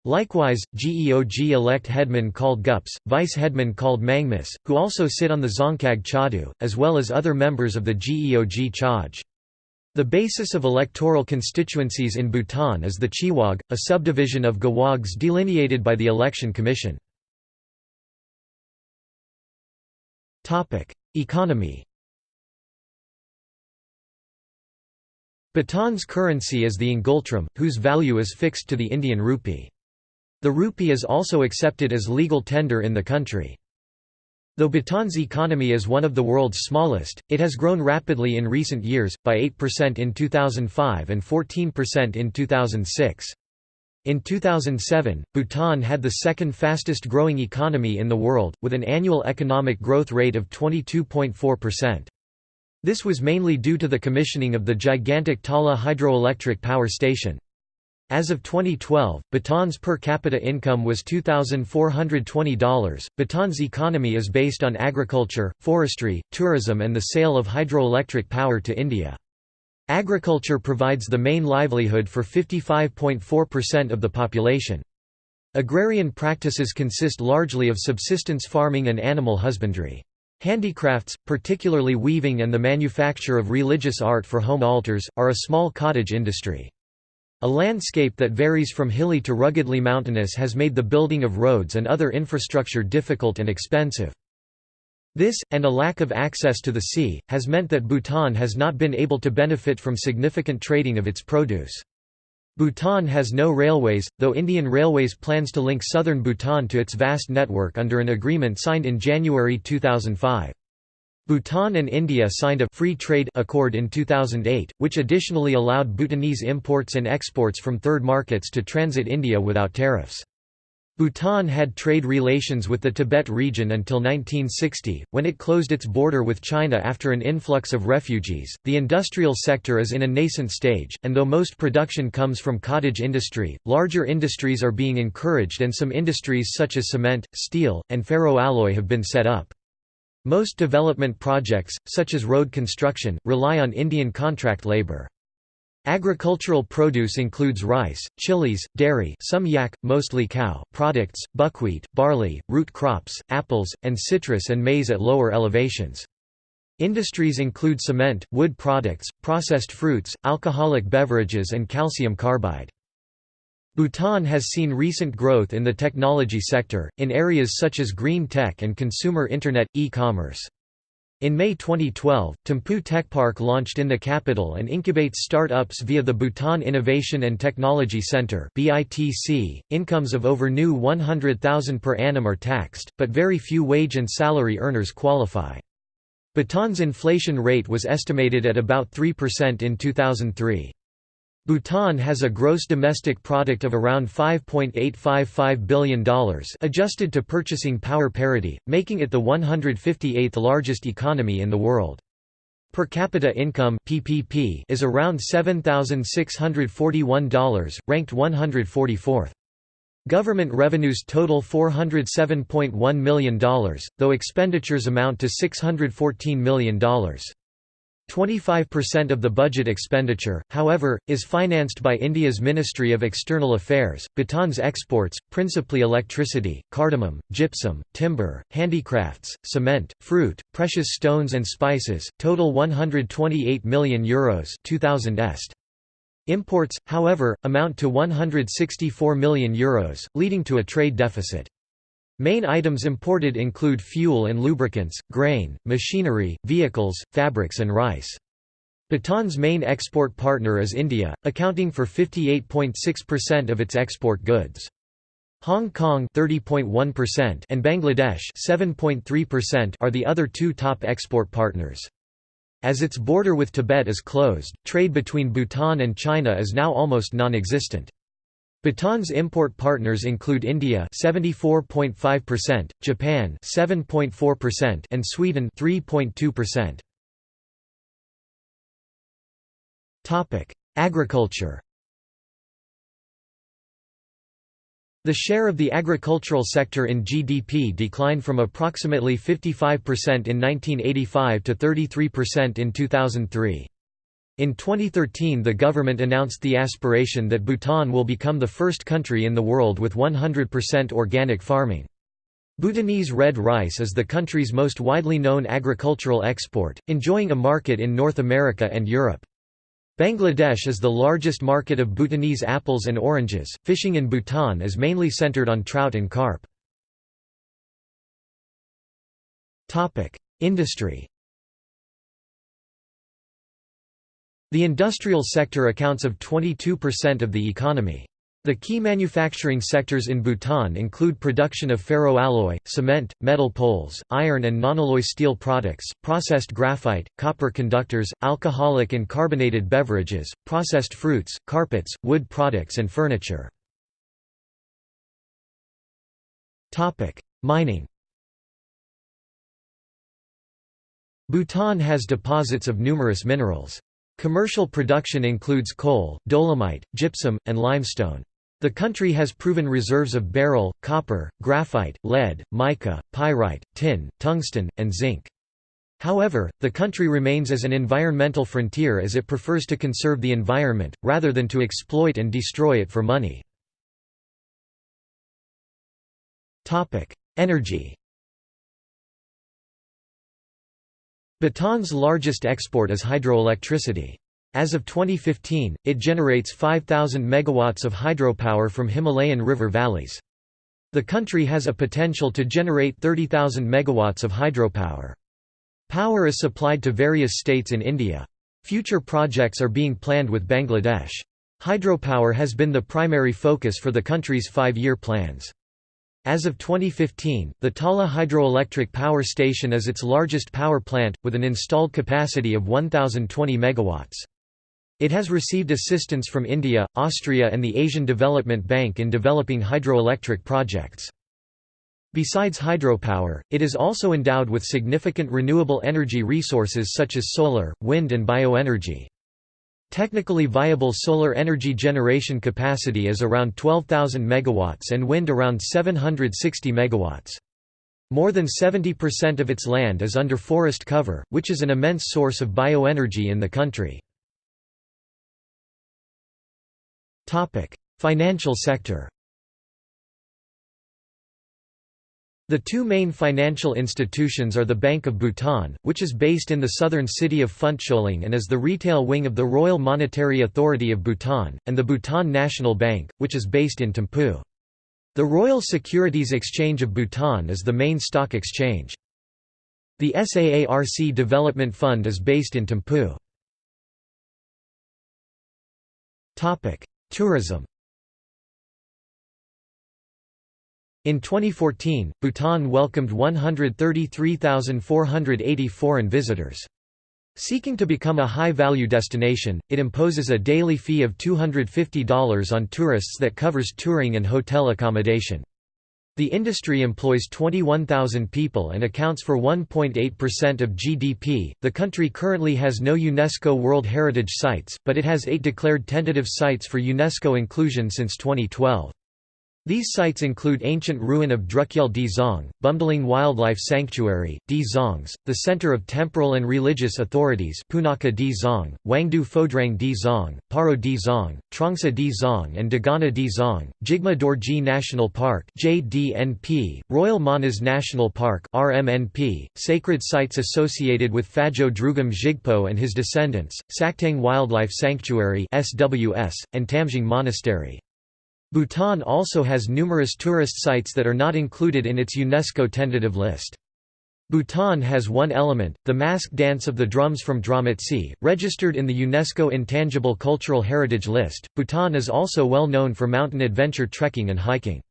A: Likewise, GEOG elect headmen called Gups, vice-headmen called Mangmas, who also sit on the Dzongkhag Chadu, as well as other members of the GEOG Chaj. The basis of electoral constituencies in Bhutan is the Chiwag, a subdivision of Gawags delineated by the Election Commission. Economy Bhutan's currency is the ngultram, whose value is fixed to the Indian rupee. The rupee is also accepted as legal tender in the country. Though Bhutan's economy is one of the world's smallest, it has grown rapidly in recent years, by 8% in 2005 and 14% in 2006. In 2007, Bhutan had the second fastest growing economy in the world, with an annual economic growth rate of 22.4%. This was mainly due to the commissioning of the gigantic Tala hydroelectric power station. As of 2012, Bhutan's per capita income was $2,420. Bhutan's economy is based on agriculture, forestry, tourism, and the sale of hydroelectric power to India. Agriculture provides the main livelihood for 55.4% of the population. Agrarian practices consist largely of subsistence farming and animal husbandry. Handicrafts, particularly weaving and the manufacture of religious art for home altars, are a small cottage industry. A landscape that varies from hilly to ruggedly mountainous has made the building of roads and other infrastructure difficult and expensive. This, and a lack of access to the sea, has meant that Bhutan has not been able to benefit from significant trading of its produce. Bhutan has no railways, though Indian Railways plans to link southern Bhutan to its vast network under an agreement signed in January 2005. Bhutan and India signed a free trade accord in 2008, which additionally allowed Bhutanese imports and exports from third markets to transit India without tariffs. Bhutan had trade relations with the Tibet region until 1960, when it closed its border with China after an influx of refugees. The industrial sector is in a nascent stage, and though most production comes from cottage industry, larger industries are being encouraged and some industries such as cement, steel, and ferroalloy have been set up. Most development projects, such as road construction, rely on Indian contract labor. Agricultural produce includes rice, chilies, dairy some yak, mostly cow products, buckwheat, barley, root crops, apples, and citrus and maize at lower elevations. Industries include cement, wood products, processed fruits, alcoholic beverages and calcium carbide. Bhutan has seen recent growth in the technology sector, in areas such as green tech and consumer internet, e-commerce. In May 2012, Thimphu Techpark launched in the capital and incubates start-ups via the Bhutan Innovation and Technology Center. Incomes of over new 100,000 per annum are taxed, but very few wage and salary earners qualify. Bhutan's inflation rate was estimated at about 3% in 2003. Bhutan has a gross domestic product of around $5.855 billion adjusted to purchasing power parity, making it the 158th largest economy in the world. Per capita income PPP is around $7,641, ranked 144th. Government revenues total $407.1 million, though expenditures amount to $614 million. 25% of the budget expenditure, however, is financed by India's Ministry of External Affairs. Bhutan's exports, principally electricity, cardamom, gypsum, timber, handicrafts, cement, fruit, precious stones and spices, total 128 million euros 2000 est. Imports, however, amount to 164 million euros, leading to a trade deficit. Main items imported include fuel and lubricants, grain, machinery, vehicles, fabrics and rice. Bhutan's main export partner is India, accounting for 58.6% of its export goods. Hong Kong 30.1% and Bangladesh 7.3% are the other two top export partners. As its border with Tibet is closed, trade between Bhutan and China is now almost non-existent. Bhutan's import partners include India 74.5%, Japan 7.4% and Sweden 3.2%. Topic: Agriculture. The share of the agricultural sector in GDP declined from approximately 55% in 1985 to 33% in 2003. In 2013 the government announced the aspiration that Bhutan will become the first country in the world with 100% organic farming. Bhutanese red rice is the country's most widely known agricultural export, enjoying a market in North America and Europe. Bangladesh is the largest market of Bhutanese apples and oranges. Fishing in Bhutan is mainly centered on trout and carp. Topic: Industry The industrial sector accounts of 22% of the economy. The key manufacturing sectors in Bhutan include production of ferroalloy, cement, metal poles, iron and non-alloy steel products, processed graphite, copper conductors, alcoholic and carbonated beverages, processed fruits, carpets, wood products and furniture. Mining Bhutan has deposits of numerous minerals. Commercial production includes coal, dolomite, gypsum, and limestone. The country has proven reserves of beryl, copper, graphite, lead, mica, pyrite, tin, tungsten, and zinc. However, the country remains as an environmental frontier as it prefers to conserve the environment, rather than to exploit and destroy it for money. Energy Bhutan's largest export is hydroelectricity. As of 2015, it generates 5,000 megawatts of hydropower from Himalayan river valleys. The country has a potential to generate 30,000 megawatts of hydropower. Power is supplied to various states in India. Future projects are being planned with Bangladesh. Hydropower has been the primary focus for the country's five-year plans. As of 2015, the Tala Hydroelectric Power Station is its largest power plant, with an installed capacity of 1,020 megawatts. It has received assistance from India, Austria and the Asian Development Bank in developing hydroelectric projects. Besides hydropower, it is also endowed with significant renewable energy resources such as solar, wind and bioenergy. Technically viable solar energy generation capacity is around 12,000 megawatts and wind around 760 megawatts. More than 70% of its land is under forest cover, which is an immense source of bioenergy in the country. Financial sector The two main financial institutions are the Bank of Bhutan, which is based in the southern city of Phuentsholing and is the retail wing of the Royal Monetary Authority of Bhutan, and the Bhutan National Bank, which is based in Thimphu. The Royal Securities Exchange of Bhutan is the main stock exchange. The SAARC Development Fund is based in Thimphu. Tourism In 2014, Bhutan welcomed 133,480 foreign visitors. Seeking to become a high-value destination, it imposes a daily fee of $250 on tourists that covers touring and hotel accommodation. The industry employs 21,000 people and accounts for 1.8% of GDP. The country currently has no UNESCO World Heritage Sites, but it has eight declared tentative sites for UNESCO inclusion since 2012. These sites include ancient ruin of Drukyel Di Zong, Bumdeling Wildlife Sanctuary, Di Zongs, the center of temporal and religious authorities Punakha Di Zong, Wangdu Phodrang Di Zong, Paro Di Zong, Trongsa Di Zong and Dagana Di Zong, Jigme Dorji National Park JDNP, Royal Manas National Park RMNP, sacred sites associated with Phajo Drugom Jigpo and his descendants, Sakteng Wildlife Sanctuary SWS, and Tamjing Monastery. Bhutan also has numerous tourist sites that are not included in its UNESCO tentative list. Bhutan has one element, the masked dance of the drums from Drametse, registered in the UNESCO Intangible Cultural Heritage List. Bhutan is also well known for mountain adventure trekking and hiking.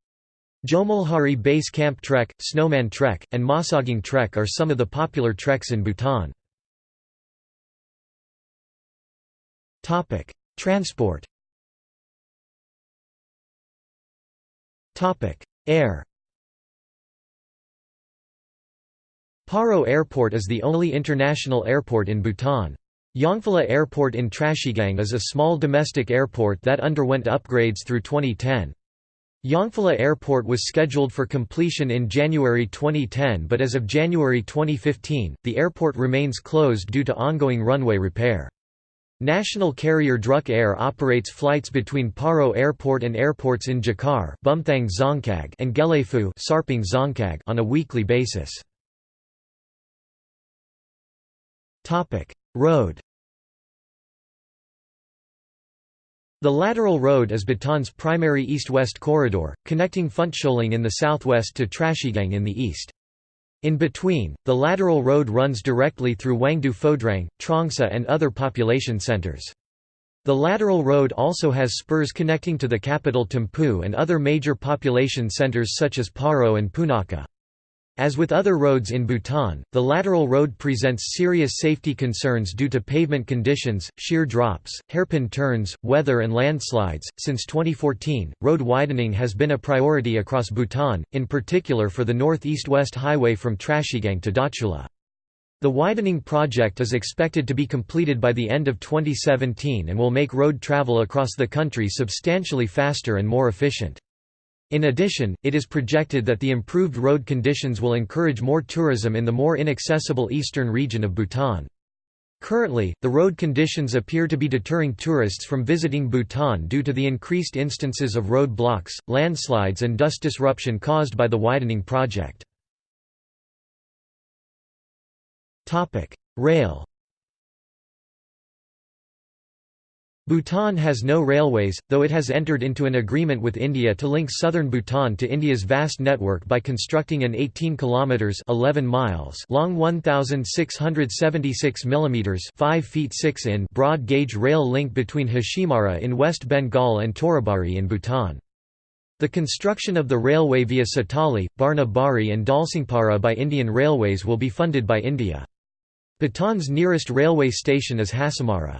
A: Jomolhari Base Camp Trek, Snowman Trek, and Masaging Trek are some of the popular treks in Bhutan. Transport Air Paro Airport is the only international airport in Bhutan. Yongphila Airport in Trashigang is a small domestic airport that underwent upgrades through 2010. Yongphila Airport was scheduled for completion in January 2010 but as of January 2015, the airport remains closed due to ongoing runway repair. National carrier Druk Air operates flights between Paro Airport and airports in Jakar Bumthang and Gelephu Sarpang on a weekly basis. Road The lateral road is Bhutan's primary east-west corridor, connecting Phuentsholing in the southwest to Trashigang in the east. In between, the lateral road runs directly through Wangdu Phodrang, Trongsa and other population centers. The lateral road also has spurs connecting to the capital Thimphu and other major population centers such as Paro and Punakha. As with other roads in Bhutan, the lateral road presents serious safety concerns due to pavement conditions, sheer drops, hairpin turns, weather, and landslides. Since 2014, road widening has been a priority across Bhutan, in particular for the northeast west highway from Trashigang to Dochula. The widening project is expected to be completed by the end of 2017 and will make road travel across the country substantially faster and more efficient. In addition, it is projected that the improved road conditions will encourage more tourism in the more inaccessible eastern region of Bhutan. Currently, the road conditions appear to be deterring tourists from visiting Bhutan due to the increased instances of road blocks, landslides and dust disruption caused by the widening project. Rail Bhutan has no railways, though it has entered into an agreement with India to link southern Bhutan to India's vast network by constructing an 18 kilometers 11 miles long 1676 millimeters 5 feet 6 in broad gauge rail link between Hashimara in West Bengal and Torabari in Bhutan. The construction of the railway via Satali, Barna Bari and Dalsingpara by Indian Railways will be funded by India. Bhutan's nearest railway station is Hasimara.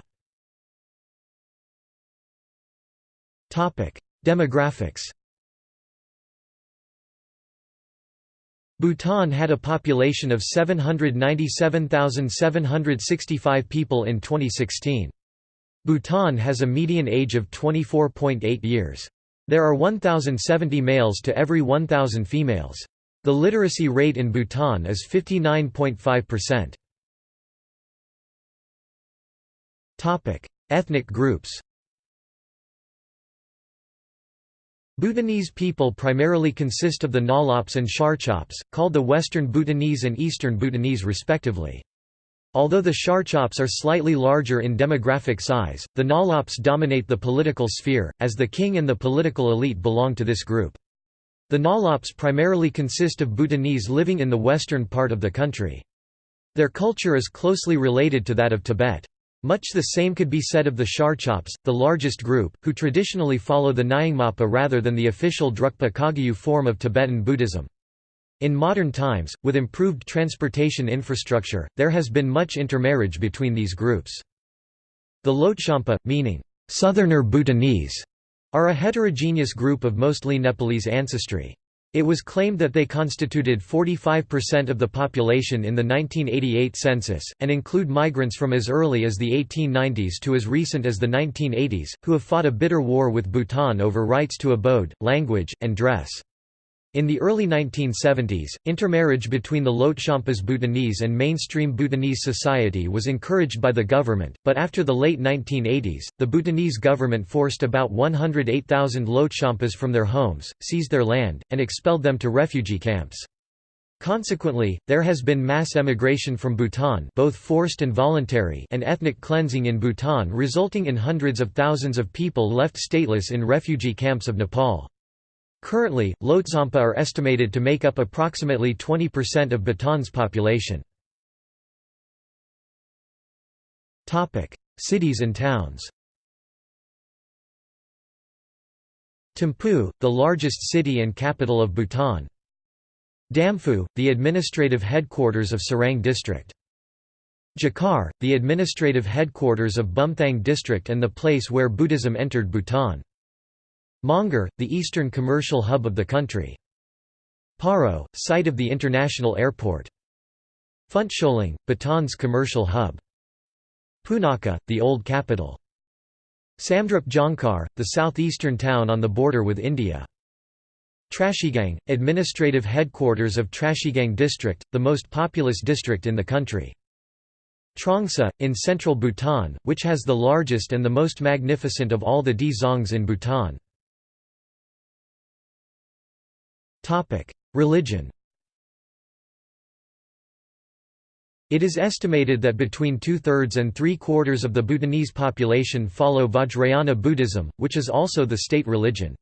A: Demographics Bhutan had a population of 797,765 people in 2016. Bhutan has a median age of 24.8 years. There are 1,070 males to every 1,000 females. The literacy rate in Bhutan is 59.5%. Ethnic groups Bhutanese people primarily consist of the Ngalops and Sharchops, called the Western Bhutanese and Eastern Bhutanese respectively. Although the Sharchops are slightly larger in demographic size, the Ngalops dominate the political sphere, as the king and the political elite belong to this group. The Ngalops primarily consist of Bhutanese living in the western part of the country. Their culture is closely related to that of Tibet. Much the same could be said of the Sharchops, the largest group, who traditionally follow the Nyingmapa rather than the official Drukpa Kagyu form of Tibetan Buddhism. In modern times, with improved transportation infrastructure, there has been much intermarriage between these groups. The Lhotshampa, meaning, Southerner Bhutanese, are a heterogeneous group of mostly Nepalese ancestry. It was claimed that they constituted 45% of the population in the 1988 census, and include migrants from as early as the 1890s to as recent as the 1980s, who have fought a bitter war with Bhutan over rights to abode, language, and dress. In the early 1970s, intermarriage between the Lhotshampas Bhutanese and mainstream Bhutanese society was encouraged by the government, but after the late 1980s, the Bhutanese government forced about 108,000 Lhotshampas from their homes, seized their land, and expelled them to refugee camps. Consequently, there has been mass emigration from Bhutan both forced and voluntary and ethnic cleansing in Bhutan resulting in hundreds of thousands of people left stateless in refugee camps of Nepal. Currently, Lhotshampa are estimated to make up approximately 20% of Bhutan's population. Cities and towns Thimphu, the largest city and capital of Bhutan. Damphu, the administrative headquarters of Sarang district. Jakar, the administrative headquarters of Bumthang district and the place where Buddhism entered Bhutan. Mongar, the eastern commercial hub of the country. Paro, site of the international airport. Phuentsholing, Bhutan's commercial hub. Punakha, the old capital. Samdrup Jongkar, the southeastern town on the border with India. Trashigang, administrative headquarters of Trashigang district, the most populous district in the country. Trongsa, in central Bhutan, which has the largest and the most magnificent of all the dzongs in Bhutan. Religion It is estimated that between two-thirds and three-quarters of the Bhutanese population follow Vajrayana Buddhism, which is also the state religion.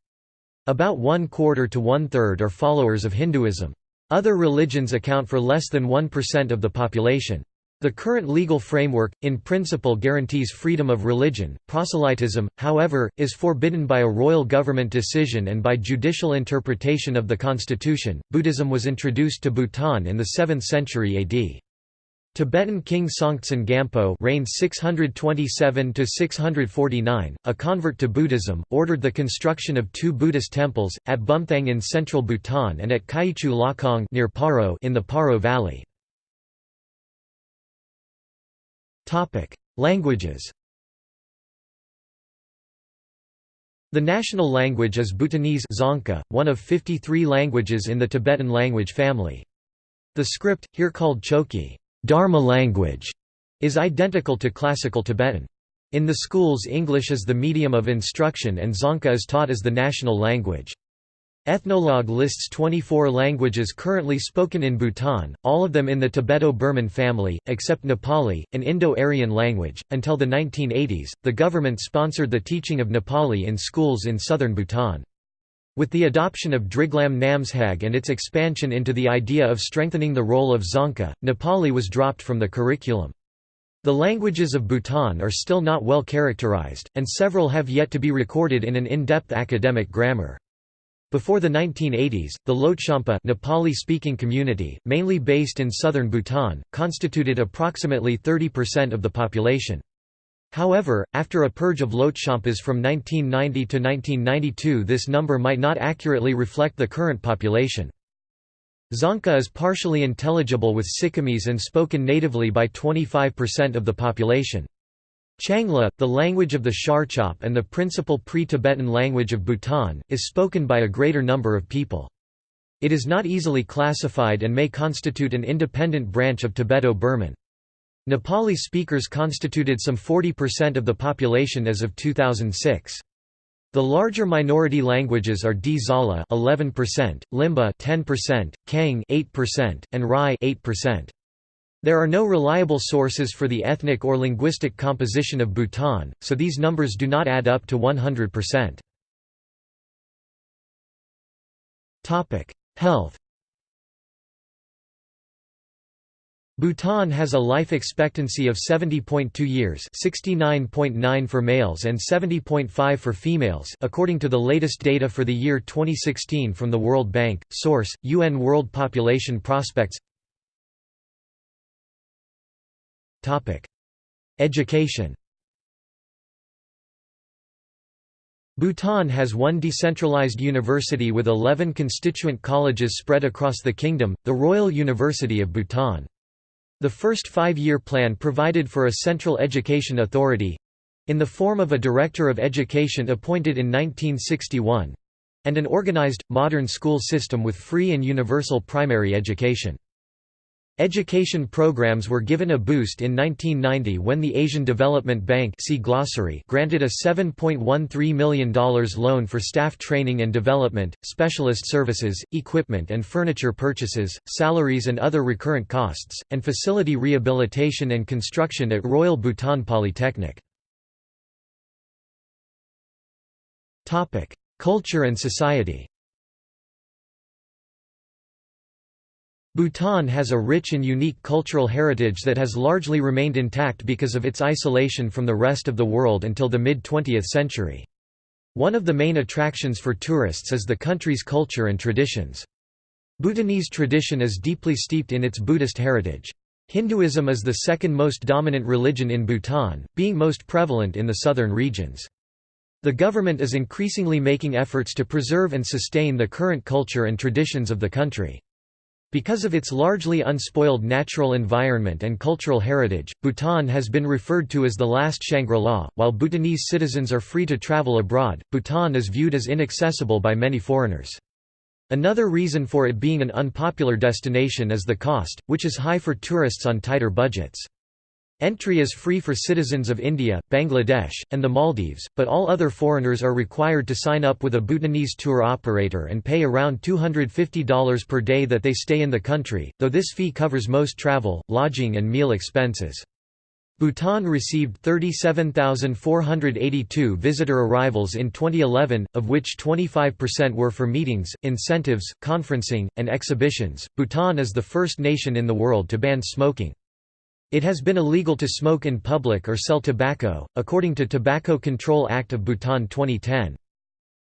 A: About one-quarter to one-third are followers of Hinduism. Other religions account for less than 1% of the population. The current legal framework, in principle guarantees freedom of religion. Proselytism, however, is forbidden by a royal government decision and by judicial interpretation of the constitution. Buddhism was introduced to Bhutan in the 7th century AD. Tibetan king Songtsen Gampo reigned 627–649, a convert to Buddhism, ordered the construction of two Buddhist temples, at Bumthang in central Bhutan and at Kyichu Lhakhang near Paro in the Paro Valley. Languages The national language is Bhutanese Dzongkha, one of 53 languages in the Tibetan language family. The script, here called Chokyi Dharma language", is identical to Classical Tibetan. In the schools English is the medium of instruction and Dzongkha is taught as the national language. Ethnologue lists 24 languages currently spoken in Bhutan, all of them in the Tibeto-Burman family, except Nepali, an Indo-Aryan language. Until the 1980s, the government sponsored the teaching of Nepali in schools in southern Bhutan. With the adoption of Driglam Namshag and its expansion into the idea of strengthening the role of Dzongkha, Nepali was dropped from the curriculum. The languages of Bhutan are still not well characterized, and several have yet to be recorded in an in-depth academic grammar. Before the 1980s, the Lhotshampa Nepali-speaking community, mainly based in southern Bhutan, constituted approximately 30% of the population. However, after a purge of Lhotshampas from 1990 to 1992 this number might not accurately reflect the current population. Dzongkha is partially intelligible with Sikkimese and spoken natively by 25% of the population. Tshangla, the language of the Sharchop and the principal pre-Tibetan language of Bhutan, is spoken by a greater number of people. It is not easily classified and may constitute an independent branch of Tibeto-Burman. Nepali speakers constituted some 40% of the population as of 2006. The larger minority languages are Dzala 11%, Limbu 10%, Kheng 8%, and Rai 8%. There are no reliable sources for the ethnic or linguistic composition of Bhutan, so these numbers do not add up to 100%. Health Bhutan has a life expectancy of 70.2 years 69.9 for males and 70.5 for females according to the latest data for the year 2016 from the World Bank. Source: UN World Population Prospects Education Bhutan has one decentralized university with 11 constituent colleges spread across the kingdom, the Royal University of Bhutan. The first five-year plan provided for a central education authority—in the form of a Director of Education appointed in 1961—and an organized, modern school system with free and universal primary education. Education programs were given a boost in 1990 when the Asian Development Bank see glossary granted a $7.13 million loan for staff training and development, specialist services, equipment and furniture purchases, salaries and other recurrent costs, and facility rehabilitation and construction at Royal Bhutan Polytechnic. Culture and society Bhutan has a rich and unique cultural heritage that has largely remained intact because of its isolation from the rest of the world until the mid-20th century. One of the main attractions for tourists is the country's culture and traditions. Bhutanese tradition is deeply steeped in its Buddhist heritage. Hinduism is the second most dominant religion in Bhutan, being most prevalent in the southern regions. The government is increasingly making efforts to preserve and sustain the current culture and traditions of the country. Because of its largely unspoiled natural environment and cultural heritage, Bhutan has been referred to as the last Shangri-La. While Bhutanese citizens are free to travel abroad, Bhutan is viewed as inaccessible by many foreigners. Another reason for it being an unpopular destination is the cost, which is high for tourists on tighter budgets. Entry is free for citizens of India, Bangladesh, and the Maldives, but all other foreigners are required to sign up with a Bhutanese tour operator and pay around $250 per day that they stay in the country, though this fee covers most travel, lodging and meal expenses. Bhutan received 37,482 visitor arrivals in 2011, of which 25% were for meetings, incentives, conferencing, and exhibitions. Bhutan is the first nation in the world to ban smoking. It has been illegal to smoke in public or sell tobacco, according to Tobacco Control Act of Bhutan 2010.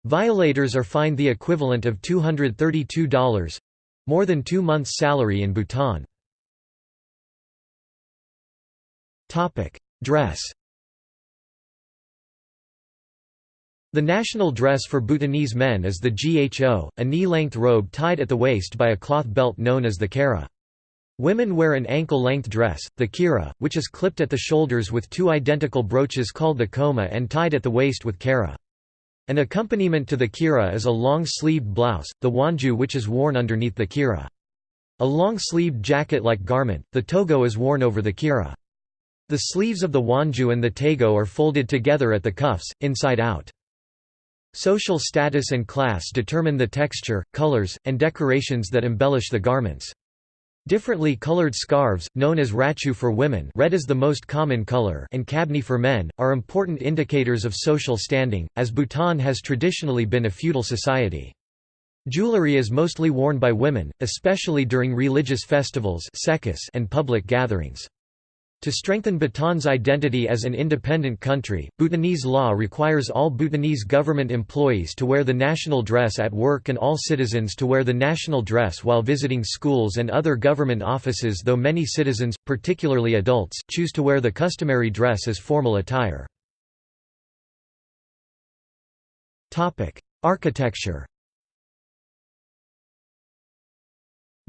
A: Violators are fined the equivalent of $232—more than two months' salary in Bhutan. Dress The national dress for Bhutanese men is the gho, a knee-length robe tied at the waist by a cloth belt known as the kara. Women wear an ankle-length dress, the kira, which is clipped at the shoulders with two identical brooches called the koma and tied at the waist with kara. An accompaniment to the kira is a long-sleeved blouse, the wanju which is worn underneath the kira. A long-sleeved jacket-like garment, the togo is worn over the kira. The sleeves of the wanju and the tago are folded together at the cuffs, inside out. Social status and class determine the texture, colors, and decorations that embellish the garments. Differently colored scarves, known as rachu for women red is the most common color and kabni for men, are important indicators of social standing, as Bhutan has traditionally been a feudal society. Jewelry is mostly worn by women, especially during religious festivals and public gatherings. To strengthen Bhutan's identity as an independent country, Bhutanese law requires all Bhutanese government employees to wear the national dress at work and all citizens to wear the national dress while visiting schools and other government offices though many citizens, particularly adults, choose to wear the customary dress as formal attire. Architecture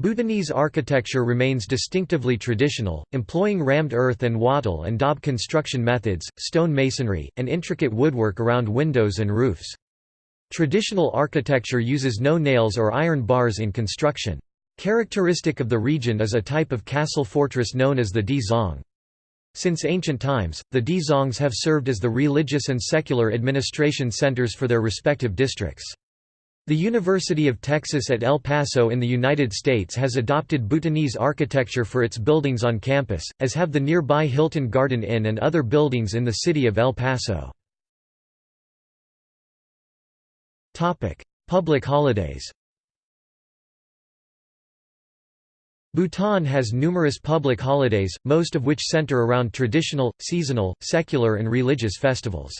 A: Bhutanese architecture remains distinctively traditional, employing rammed earth and wattle and daub construction methods, stone masonry, and intricate woodwork around windows and roofs. Traditional architecture uses no nails or iron bars in construction. Characteristic of the region is a type of castle fortress known as the Di Zong. Since ancient times, the Di Zongs have served as the religious and secular administration centers for their respective districts. The University of Texas at El Paso in the United States has adopted Bhutanese architecture for its buildings on campus, as have the nearby Hilton Garden Inn and other buildings in the city of El Paso. Public holidays Bhutan has numerous public holidays, most of which center around traditional, seasonal, secular and religious festivals.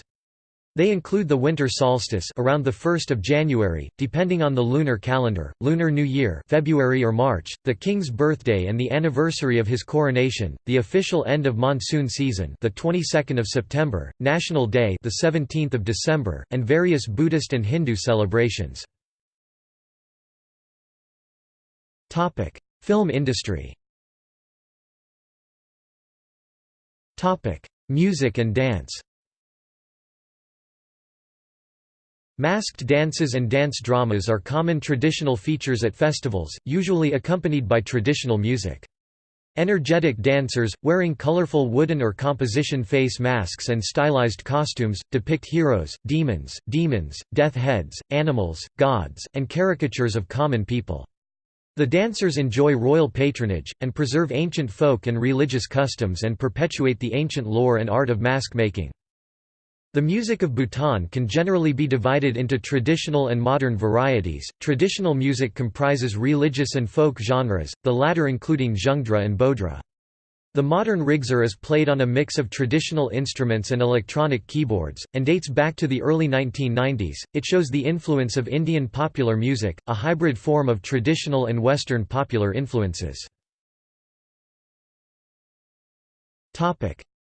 A: They include the winter solstice around the 1st of January, depending on the lunar calendar, Lunar New Year February or March, the king's birthday and the anniversary of his coronation, the official end of monsoon season, the 22nd of September, National Day, the 17th of December, and various Buddhist and Hindu celebrations. Topic: Film industry. Topic: Music and dance. Masked dances and dance dramas are common traditional features at festivals, usually accompanied by traditional music. Energetic dancers, wearing colorful wooden or composition face masks and stylized costumes, depict heroes, demons, demons, death heads, animals, gods, and caricatures of common people. The dancers enjoy royal patronage, and preserve ancient folk and religious customs and perpetuate the ancient lore and art of mask making. The music of Bhutan can generally be divided into traditional and modern varieties. Traditional music comprises religious and folk genres, the latter including Zhungdra and Bodhra. The modern rigzar is played on a mix of traditional instruments and electronic keyboards, and dates back to the early 1990s. It shows the influence of Indian popular music, a hybrid form of traditional and Western popular influences.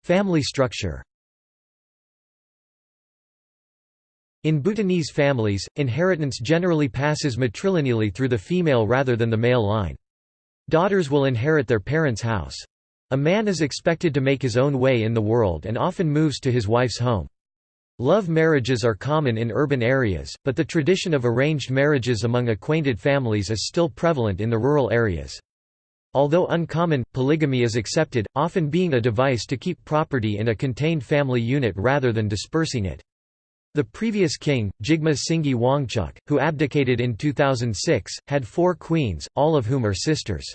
A: Family structure In Bhutanese families, inheritance generally passes matrilineally through the female rather than the male line. Daughters will inherit their parents' house. A man is expected to make his own way in the world and often moves to his wife's home. Love marriages are common in urban areas, but the tradition of arranged marriages among acquainted families is still prevalent in the rural areas. Although uncommon, polygamy is accepted, often being a device to keep property in a contained family unit rather than dispersing it. The previous king, Jigme Singye Wangchuck, who abdicated in 2006, had four queens, all of whom are sisters.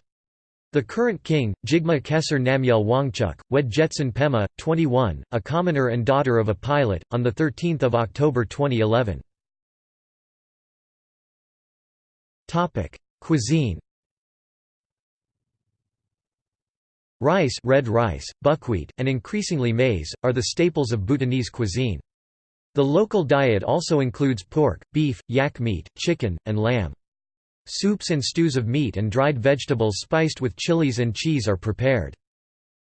A: The current king, Jigme Khesar Namgyel Wangchuck, wed Jetsun Pema, 21, a commoner and daughter of a pilot, on 13 October 2011. Cuisine Rice red rice, buckwheat, and increasingly maize, are the staples of Bhutanese cuisine. The local diet also includes pork, beef, yak meat, chicken, and lamb. Soups and stews of meat and dried vegetables spiced with chilies and cheese are prepared.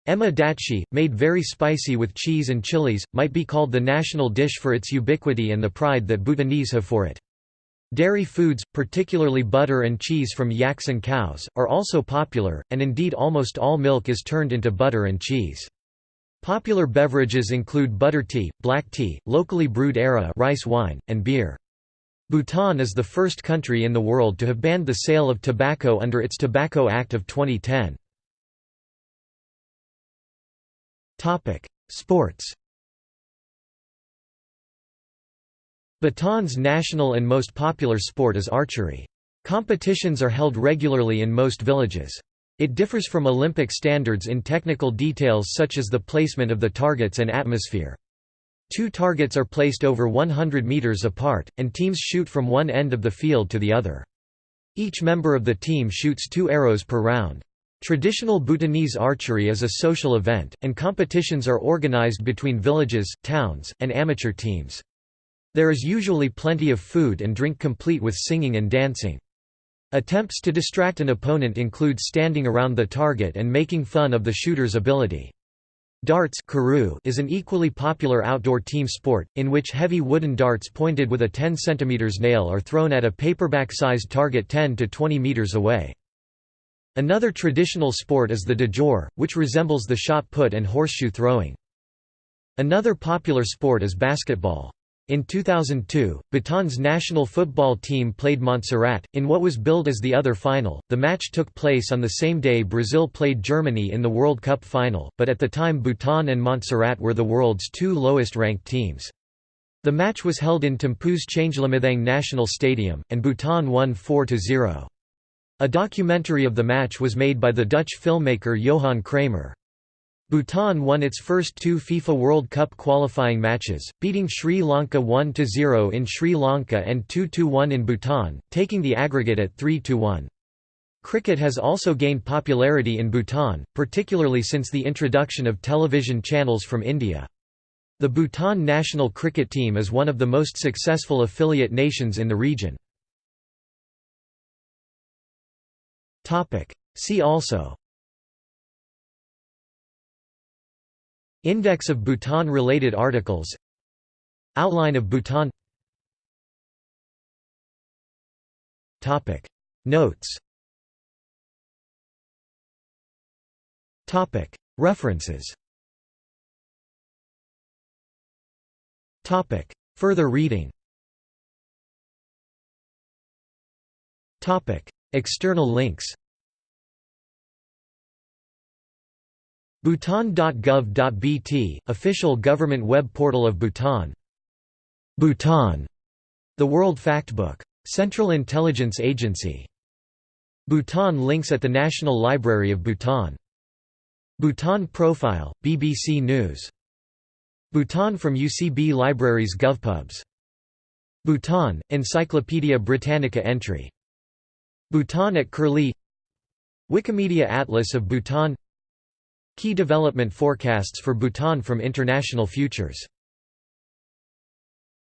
A: Ema datshi, made very spicy with cheese and chilies, might be called the national dish for its ubiquity and the pride that Bhutanese have for it. Dairy foods, particularly butter and cheese from yaks and cows, are also popular, and indeed almost all milk is turned into butter and cheese. Popular beverages include butter tea, black tea, locally brewed arrah rice wine, and beer. Bhutan is the first country in the world to have banned the sale of tobacco under its Tobacco Act of 2010. Sports Bhutan's national and most popular sport is archery. Competitions are held regularly in most villages. It differs from Olympic standards in technical details such as the placement of the targets and atmosphere. Two targets are placed over 100 meters apart, and teams shoot from one end of the field to the other. Each member of the team shoots two arrows per round. Traditional Bhutanese archery is a social event, and competitions are organized between villages, towns, and amateur teams. There is usually plenty of food and drink complete with singing and dancing. Attempts to distract an opponent include standing around the target and making fun of the shooter's ability. Darts is an equally popular outdoor team sport, in which heavy wooden darts pointed with a 10 cm nail are thrown at a paperback-sized target 10 to 20 meters away. Another traditional sport is the digor, which resembles the shot put and horseshoe throwing. Another popular sport is basketball. In 2002, Bhutan's national football team played Montserrat, in what was billed as the other final. The match took place on the same day Brazil played Germany in the World Cup final, but at the time Bhutan and Montserrat were the world's two lowest ranked teams. The match was held in Thimphu's Changlimithang National Stadium, and Bhutan won 4–0. A documentary of the match was made by the Dutch filmmaker Johan Kramer. Bhutan won its first two FIFA World Cup qualifying matches, beating Sri Lanka 1–0 in Sri Lanka and 2–1 in Bhutan, taking the aggregate at 3–1. Cricket has also gained popularity in Bhutan, particularly since the introduction of television channels from India. The Bhutan national cricket team is one of the most successful affiliate nations in the region. See also Index of Bhutan-related articles. Outline of Bhutan. Notes. References. Further reading. External links Bhutan.gov.bt, official government web portal of Bhutan Bhutan, the World Factbook. Central Intelligence Agency. Bhutan links at the National Library of Bhutan. Bhutan Profile, BBC News. Bhutan from UCB Libraries GovPubs. Bhutan, Encyclopædia Britannica entry. Bhutan at Curlie Wikimedia Atlas of Bhutan Key development forecasts for Bhutan from International Futures